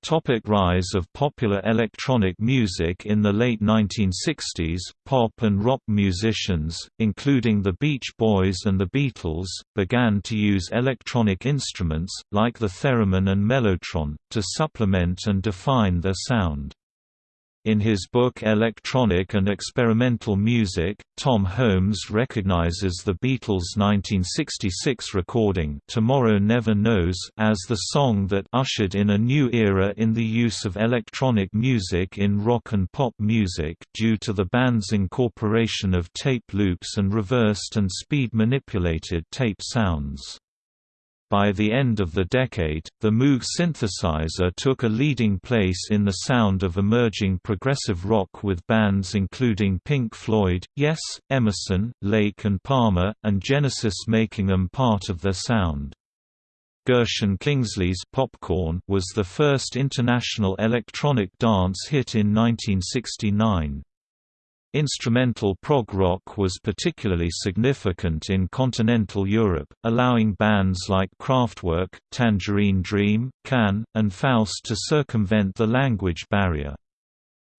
Topic rise of popular electronic music In the late 1960s, pop and rock musicians, including the Beach Boys and the Beatles, began to use electronic instruments, like the theremin and mellotron, to supplement and define their sound. In his book Electronic and Experimental Music, Tom Holmes recognizes the Beatles' 1966 recording Tomorrow Never Knows as the song that ushered in a new era in the use of electronic music in rock and pop music due to the band's incorporation of tape loops and reversed and speed-manipulated tape sounds. By the end of the decade, the Moog synthesizer took a leading place in the sound of emerging progressive rock with bands including Pink Floyd, Yes, Emerson, Lake and Palmer, and Genesis making them part of their sound. Gershon Kingsley's Popcorn was the first international electronic dance hit in 1969. Instrumental prog rock was particularly significant in continental Europe, allowing bands like Kraftwerk, Tangerine Dream, Can, and Faust to circumvent the language barrier.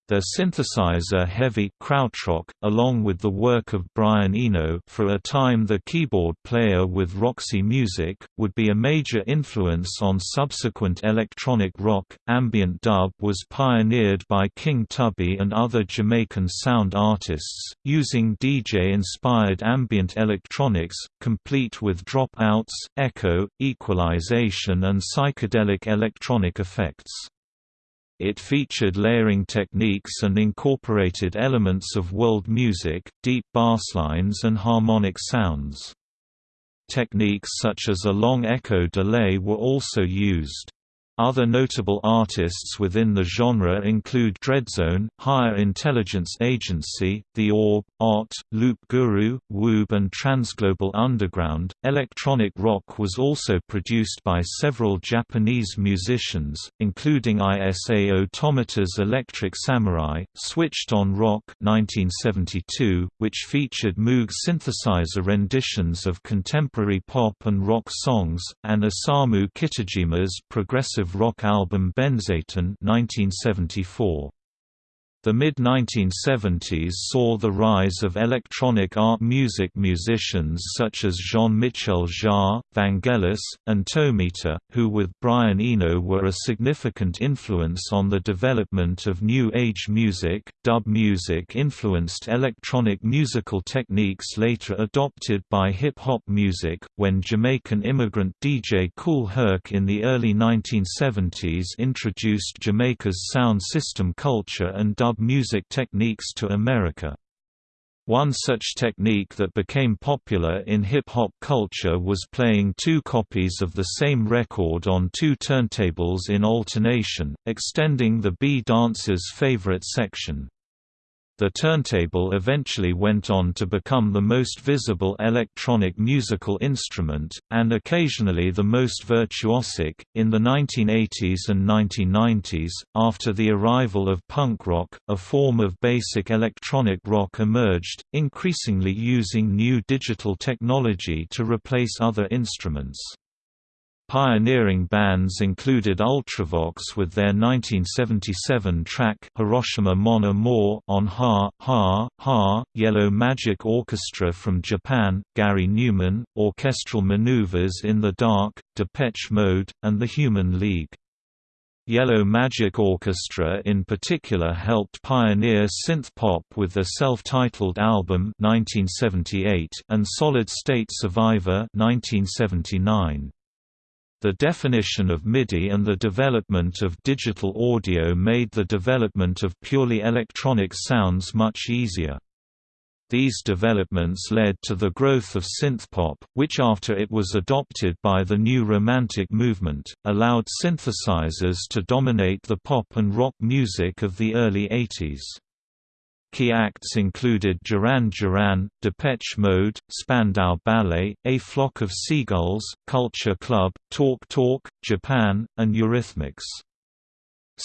Their synthesizer-heavy krautrock, along with the work of Brian Eno for a time the keyboard player with Roxy Music, would be a major influence on subsequent electronic rock. Ambient dub was pioneered by King Tubby and other Jamaican sound artists, using DJ-inspired ambient electronics, complete with dropouts, echo, equalization and psychedelic electronic effects. It featured layering techniques and incorporated elements of world music, deep basslines and harmonic sounds. Techniques such as a long echo delay were also used. Other notable artists within the genre include Dreadzone, Higher Intelligence Agency, The Orb, Ott, Loop Guru, Woob, and Transglobal Underground. Electronic rock was also produced by several Japanese musicians, including Isao Tomita's Electric Samurai, Switched on Rock 1972, which featured Moog synthesizer renditions of contemporary pop and rock songs, and Osamu Kitajima's progressive rock album Benzaiten 1974. The mid-1970s saw the rise of electronic art music musicians such as Jean-Michel Jarre, Vangelis, and Tomita, who with Brian Eno were a significant influence on the development of New Age music. Dub music influenced electronic musical techniques later adopted by hip-hop music, when Jamaican immigrant DJ Kool Herc in the early 1970s introduced Jamaica's sound system culture and dub dub music techniques to America. One such technique that became popular in hip-hop culture was playing two copies of the same record on two turntables in alternation, extending the B-dancer's favorite section. The turntable eventually went on to become the most visible electronic musical instrument, and occasionally the most virtuosic. In the 1980s and 1990s, after the arrival of punk rock, a form of basic electronic rock emerged, increasingly using new digital technology to replace other instruments. Pioneering bands included Ultravox with their 1977 track Hiroshima Mon Amour on Ha, Ha, Ha, Yellow Magic Orchestra from Japan, Gary Numan, Orchestral Maneuvers in the Dark, Depeche Mode, and the Human League. Yellow Magic Orchestra in particular helped pioneer synth-pop with their self-titled album 1978 and Solid State Survivor 1979. The definition of MIDI and the development of digital audio made the development of purely electronic sounds much easier. These developments led to the growth of synthpop, which after it was adopted by the new Romantic movement, allowed synthesizers to dominate the pop and rock music of the early 80s. Key acts included Duran Duran, Depeche Mode, Spandau Ballet, A Flock of Seagulls, Culture Club, Talk Talk, Japan, and Eurythmics.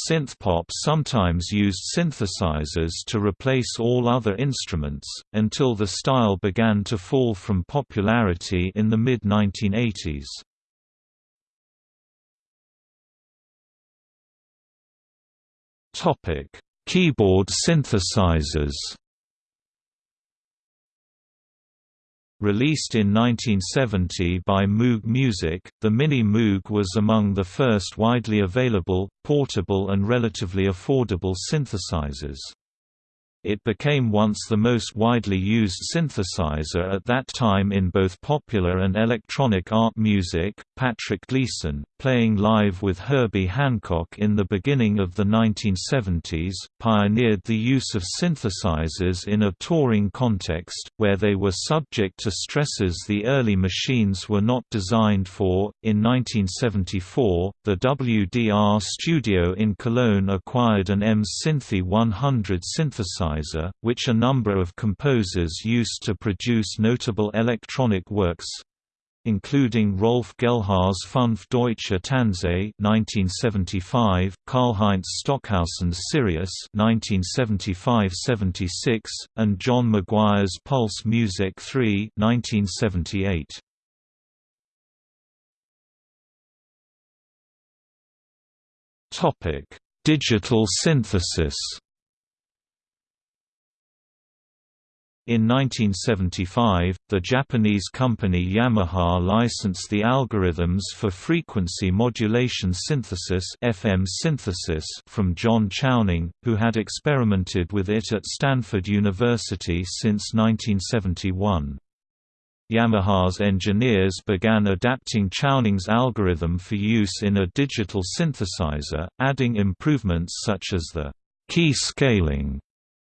Synthpop sometimes used synthesizers to replace all other instruments, until the style began to fall from popularity in the mid-1980s. Keyboard synthesizers Released in 1970 by Moog Music, the Mini Moog was among the first widely available, portable and relatively affordable synthesizers. It became once the most widely used synthesizer at that time in both popular and electronic art music. Patrick Gleeson, playing live with Herbie Hancock in the beginning of the 1970s, pioneered the use of synthesizers in a touring context, where they were subject to stresses the early machines were not designed for. In 1974, the WDR studio in Cologne acquired an EMS Synthi 100 synthesizer synthesizer, which a number of composers used to produce notable electronic works including Rolf Gehlhaar's Fünf deutsche Tänze 1975, Karlheinz Stockhausen's Sirius 1975-76, and John McGuire's Pulse Music 3 1978. Topic: Digital synthesis In 1975, the Japanese company Yamaha licensed the algorithms for frequency modulation synthesis FM synthesis from John Chowning, who had experimented with it at Stanford University since 1971. Yamaha's engineers began adapting Chowning's algorithm for use in a digital synthesizer, adding improvements such as the key scaling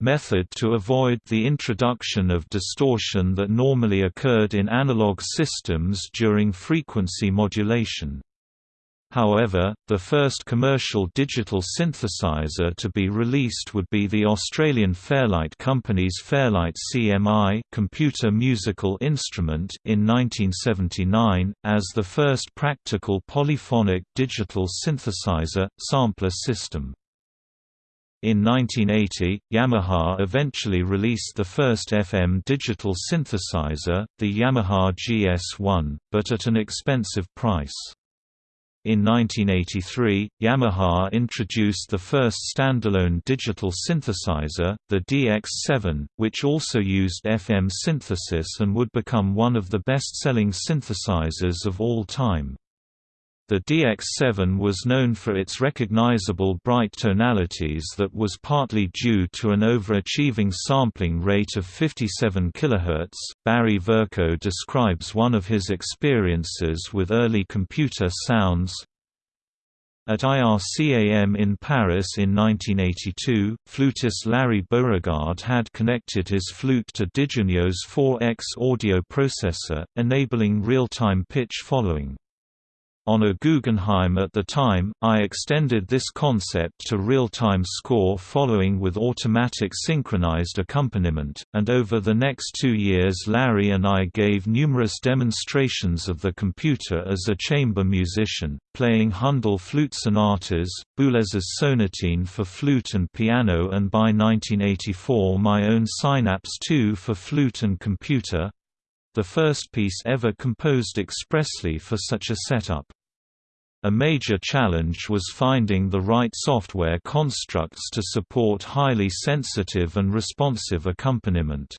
method to avoid the introduction of distortion that normally occurred in analog systems during frequency modulation. However, the first commercial digital synthesizer to be released would be the Australian Fairlight Company's Fairlight CMI computer musical instrument in 1979, as the first practical polyphonic digital synthesizer, sampler system. In 1980, Yamaha eventually released the first FM digital synthesizer, the Yamaha GS1, but at an expensive price. In 1983, Yamaha introduced the first standalone digital synthesizer, the DX7, which also used FM synthesis and would become one of the best-selling synthesizers of all time. The DX7 was known for its recognizable bright tonalities that was partly due to an overachieving sampling rate of 57 kHz. Barry Vercoe describes one of his experiences with early computer sounds. At IRCAM in Paris in 1982, flutist Larry Beauregard had connected his flute to Di Giugno's 4X audio processor, enabling real-time pitch following. On a Guggenheim at the time, I extended this concept to real-time score following with automatic synchronized accompaniment, and over the next two years Larry and I gave numerous demonstrations of the computer as a chamber musician, playing Handel flute sonatas, Boulez's sonatine for flute and piano and by 1984 my own Synapse 2 for flute and computer, the first piece ever composed expressly for such a setup. A major challenge was finding the right software constructs to support highly sensitive and responsive accompaniment.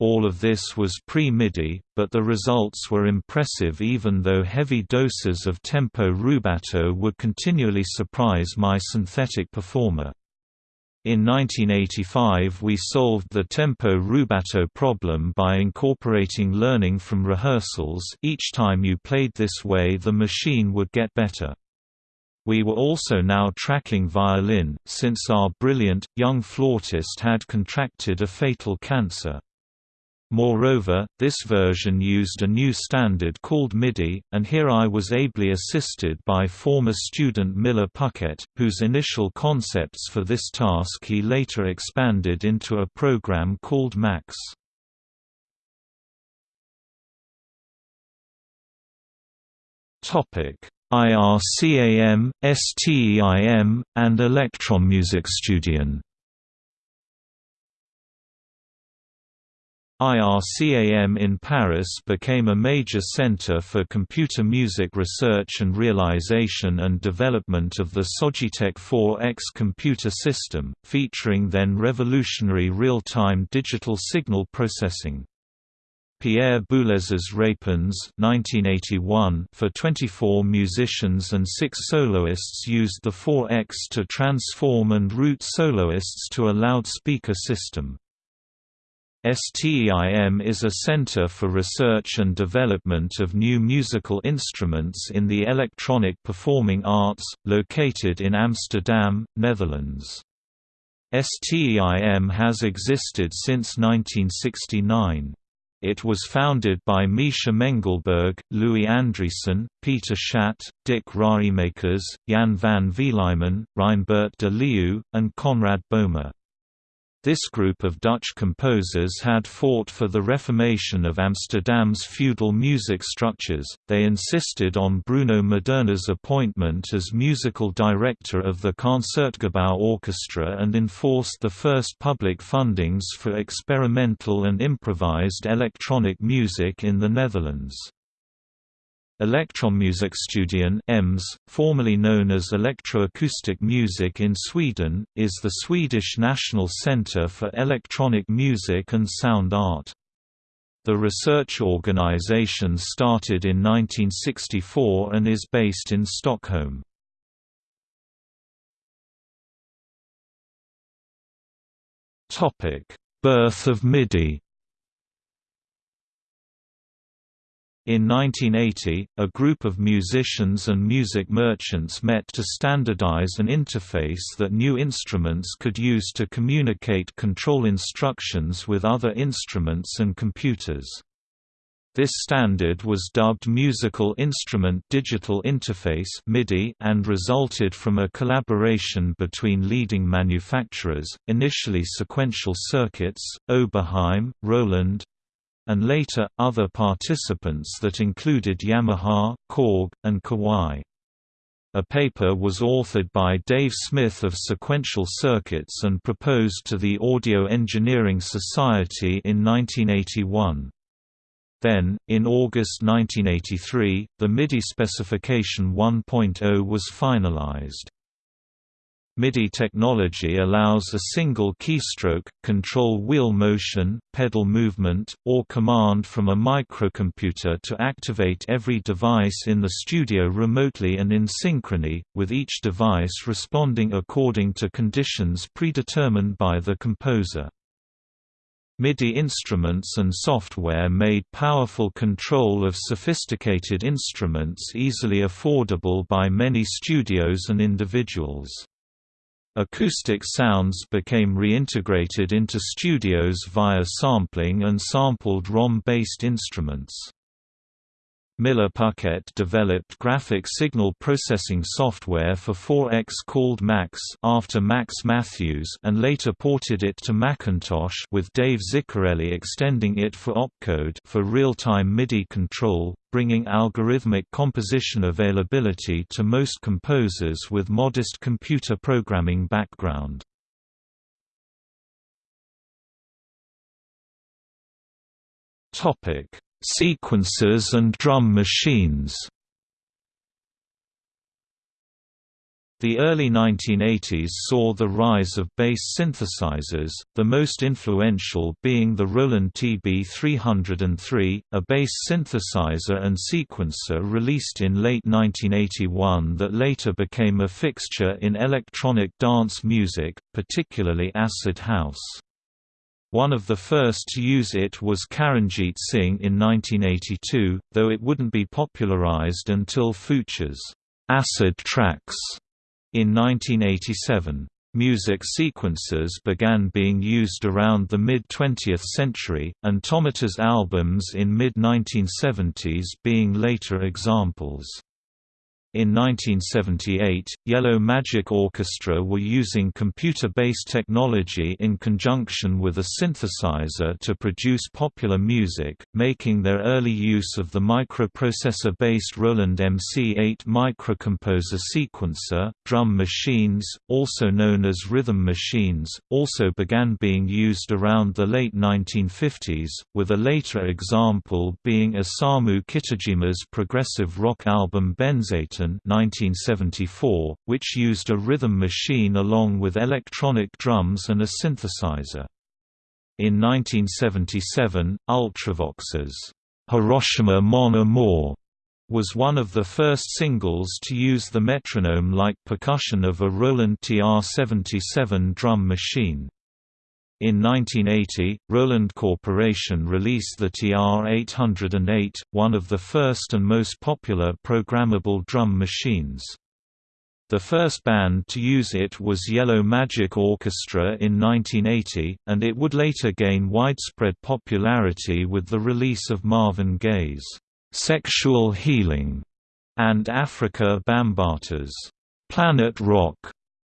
All of this was pre-MIDI, but the results were impressive even though heavy doses of tempo rubato would continually surprise my synthetic performer. In 1985 we solved the tempo rubato problem by incorporating learning from rehearsals each time you played this way the machine would get better. We were also now tracking violin, since our brilliant, young flautist had contracted a fatal cancer. Moreover, this version used a new standard called MIDI, and here I was ably assisted by former student Miller Puckette, whose initial concepts for this task he later expanded into a program called Max. IRCAM, STEIM, and Elektronmusikstudien IRCAM in Paris became a major center for computer music research and realization and development of the Sogitec 4X computer system, featuring then revolutionary real-time digital signal processing. Pierre Boulez's Répons 1981 for 24 musicians and 6 soloists used the 4X to transform and route soloists to a loudspeaker system. STEIM is a center for research and development of new musical instruments in the electronic performing arts, located in Amsterdam, Netherlands. STEIM has existed since 1969. It was founded by Misha Mengelberg, Louis Andriessen, Peter Schat, Dick Raaijmakers, Jan van Vlijmen, Reinbert de Leeuw, and Konrad Boehmer. This group of Dutch composers had fought for the reformation of Amsterdam's feudal music structures, they insisted on Bruno Maderna's appointment as musical director of the Concertgebouw Orchestra and enforced the first public fundings for experimental and improvised electronic music in the Netherlands. Elektronmusikstudien EMS, formerly known as Electroacoustic Music in Sweden, is the Swedish national centre for electronic music and sound art. The research organisation started in 1964 and is based in Stockholm. Birth of MIDI In 1980, a group of musicians and music merchants met to standardize an interface that new instruments could use to communicate control instructions with other instruments and computers. This standard was dubbed Musical Instrument Digital Interface (MIDI) and resulted from a collaboration between leading manufacturers, initially Sequential Circuits, Oberheim, Roland, and later, other participants that included Yamaha, Korg, and Kawai. A paper was authored by Dave Smith of Sequential Circuits and proposed to the Audio Engineering Society in 1981. Then, in August 1983, the MIDI specification 1.0 was finalized. MIDI technology allows a single keystroke, control wheel motion, pedal movement, or command from a microcomputer to activate every device in the studio remotely and in synchrony, with each device responding according to conditions predetermined by the composer. MIDI instruments and software made powerful control of sophisticated instruments easily affordable by many studios and individuals. Acoustic sounds became reintegrated into studios via sampling and sampled ROM-based instruments. Miller-Puckette developed graphic signal processing software for 4X called Max after Max Mathews and later ported it to Macintosh with Dave Zicarelli extending it for opcode for real-time MIDI control, bringing algorithmic composition availability to most composers with modest computer programming background. Topic Sequencers and drum machines The early 1980s saw the rise of bass synthesizers, the most influential being the Roland TB-303, a bass synthesizer and sequencer released in late 1981 that later became a fixture in electronic dance music, particularly acid house. One of the first to use it was Charanjit Singh in 1982, though it wouldn't be popularized until Phuture's Acid Tracks in 1987. Music sequencers began being used around the mid-20th century, and Tomita's albums in mid-1970s being later examples. In 1978, Yellow Magic Orchestra were using computer-based technology in conjunction with a synthesizer to produce popular music, making their early use of the microprocessor-based Roland MC8 microcomposer sequencer. Drum machines, also known as rhythm machines, also began being used around the late 1950s, with a later example being Osamu Kitajima's progressive rock album Benzaiten 1974, which used a rhythm machine along with electronic drums and a synthesizer. In 1977, Ultravox's Hiroshima Mon Amour was one of the first singles to use the metronome-like percussion of a Roland TR-77 drum machine. In 1980, Roland Corporation released the TR-808, one of the first and most popular programmable drum machines. The first band to use it was Yellow Magic Orchestra in 1980, and it would later gain widespread popularity with the release of Marvin Gaye's "'Sexual Healing' and Afrika Bambaataa's "'Planet Rock'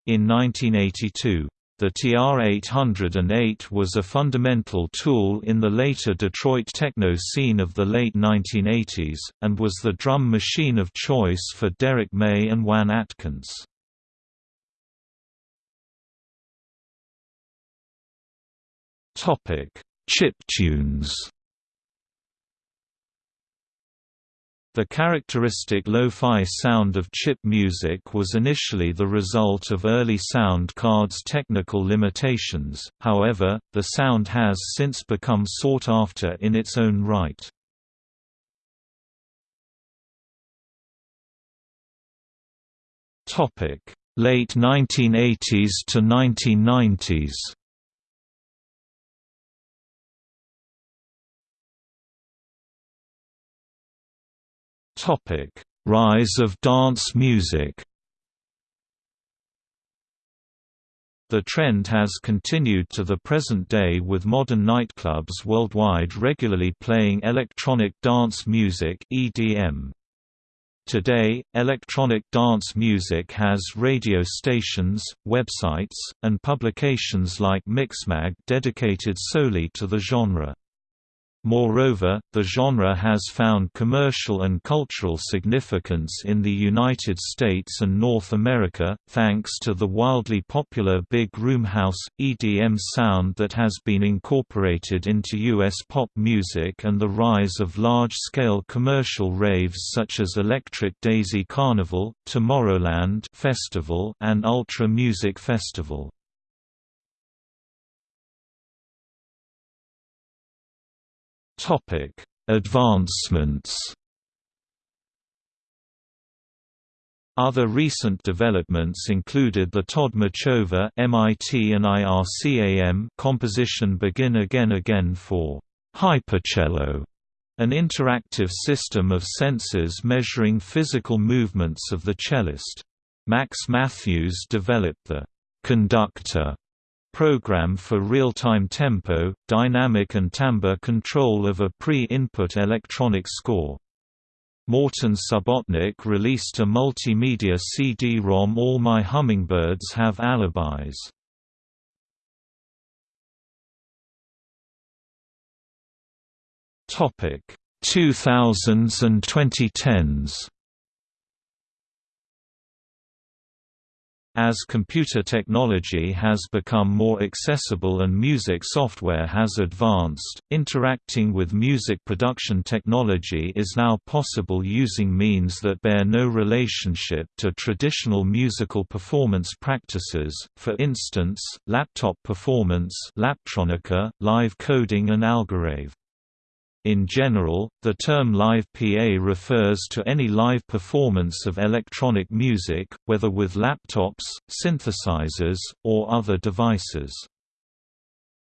in 1982. The TR-808 was a fundamental tool in the later Detroit techno scene of the late 1980s, and was the drum machine of choice for Derrick May and Juan Atkins. Chiptunes The characteristic lo-fi sound of chip music was initially the result of early sound cards' technical limitations, however, the sound has since become sought after in its own right. Late 1980s to 1990s Topic: Rise of dance music. The trend has continued to the present day with modern nightclubs worldwide regularly playing electronic dance music (EDM). Today, electronic dance music has radio stations, websites, and publications like Mixmag dedicated solely to the genre. Moreover, the genre has found commercial and cultural significance in the United States and North America, thanks to the wildly popular big room house, EDM sound that has been incorporated into U.S. pop music and the rise of large-scale commercial raves such as Electric Daisy Carnival, Tomorrowland Festival, and Ultra Music Festival. Topic: Advancements. Other recent developments included the Tod Machover MIT and IRCAM composition Begin Again Again for Hypercello, an interactive system of sensors measuring physical movements of the cellist. Max Mathews developed the conductor program for real-time tempo, dynamic and timbre control of a pre-input electronic score. Morton Subotnick released a multimedia CD-ROM All My Hummingbirds Have Alibis. Topic 2000s and 2010s As computer technology has become more accessible and music software has advanced, interacting with music production technology is now possible using means that bear no relationship to traditional musical performance practices, for instance, laptop performance Laptronica, live coding and Algorave. In general, the term live PA refers to any live performance of electronic music, whether with laptops, synthesizers, or other devices.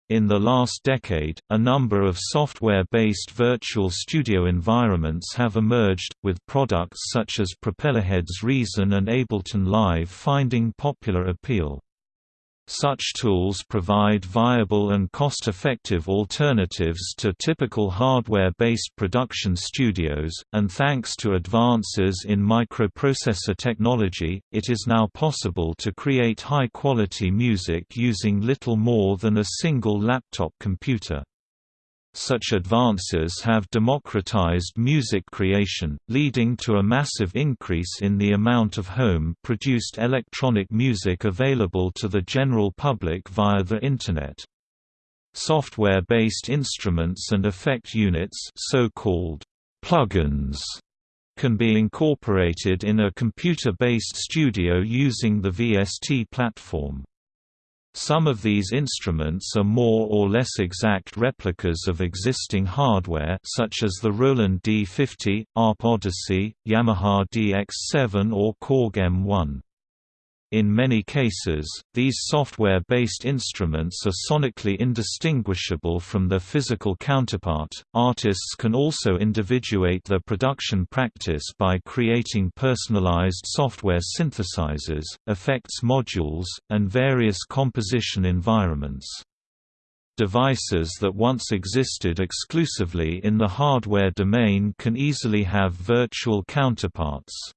In the last decade, a number of software-based virtual studio environments have emerged, with products such as Propellerhead's Reason and Ableton Live finding popular appeal. Such tools provide viable and cost-effective alternatives to typical hardware-based production studios, and thanks to advances in microprocessor technology, it is now possible to create high-quality music using little more than a single laptop computer. Such advances have democratized music creation, leading to a massive increase in the amount of home-produced electronic music available to the general public via the Internet. Software-based instruments and effect units so-called plugins can be incorporated in a computer-based studio using the VST platform. Some of these instruments are more or less exact replicas of existing hardware such as the Roland D50, ARP Odyssey, Yamaha DX7 or Korg M1. In many cases, these software-based instruments are sonically indistinguishable from their physical counterpart. Artists can also individuate their production practice by creating personalized software synthesizers, effects modules, and various composition environments. Devices that once existed exclusively in the hardware domain can easily have virtual counterparts.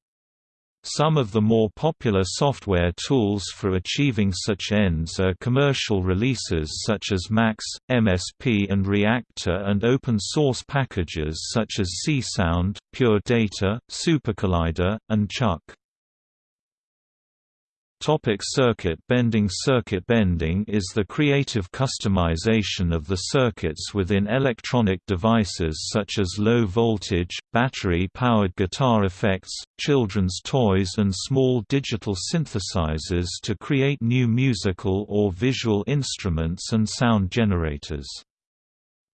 Some of the more popular software tools for achieving such ends are commercial releases such as Max, MSP and Reaktor and open-source packages such as Csound, Pure Data, SuperCollider, and Chuck. Topic circuit bending Circuit bending is the creative customization of the circuits within electronic devices such as low-voltage, battery-powered guitar effects, children's toys and small digital synthesizers to create new musical or visual instruments and sound generators.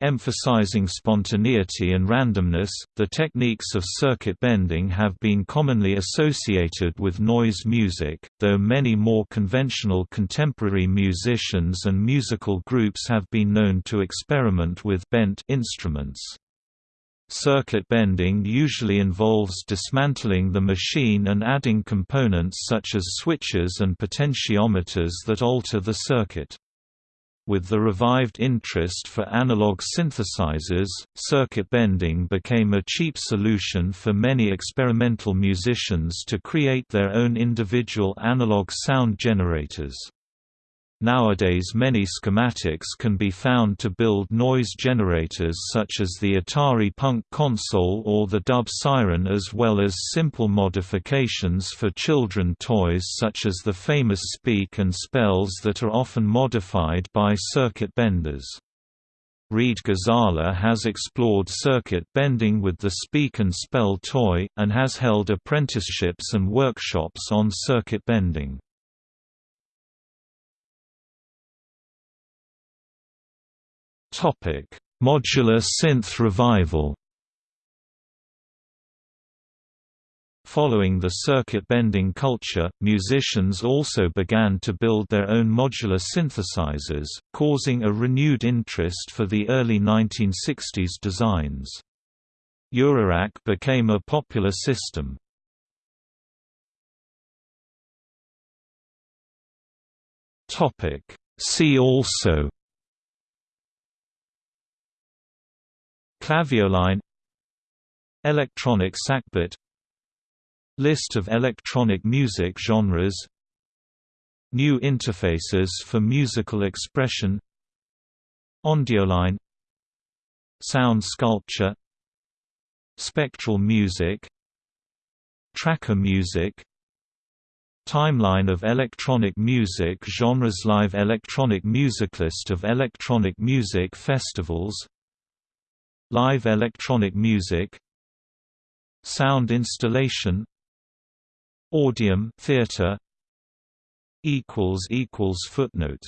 Emphasizing spontaneity and randomness, the techniques of circuit bending have been commonly associated with noise music, though many more conventional contemporary musicians and musical groups have been known to experiment with bent instruments. Circuit bending usually involves dismantling the machine and adding components such as switches and potentiometers that alter the circuit. With the revived interest for analog synthesizers, circuit bending became a cheap solution for many experimental musicians to create their own individual analog sound generators. Nowadays many schematics can be found to build noise generators such as the Atari Punk console or the Dub Siren as well as simple modifications for children toys such as the famous Speak and Spells that are often modified by circuit benders. Reed Ghazala has explored circuit bending with the Speak and Spell toy, and has held apprenticeships and workshops on circuit bending. Modular synth revival. Following the circuit-bending culture, musicians also began to build their own modular synthesizers, causing a renewed interest for the early 1960s designs. Eurorack became a popular system. See also Clavioline Electronic sackbut List of electronic music genres New interfaces for musical expression Ondioline Sound sculpture Spectral music Tracker music Timeline of electronic music genres Live electronic music List of electronic music festivals Live electronic music Sound installation Audium theater equals equals footnotes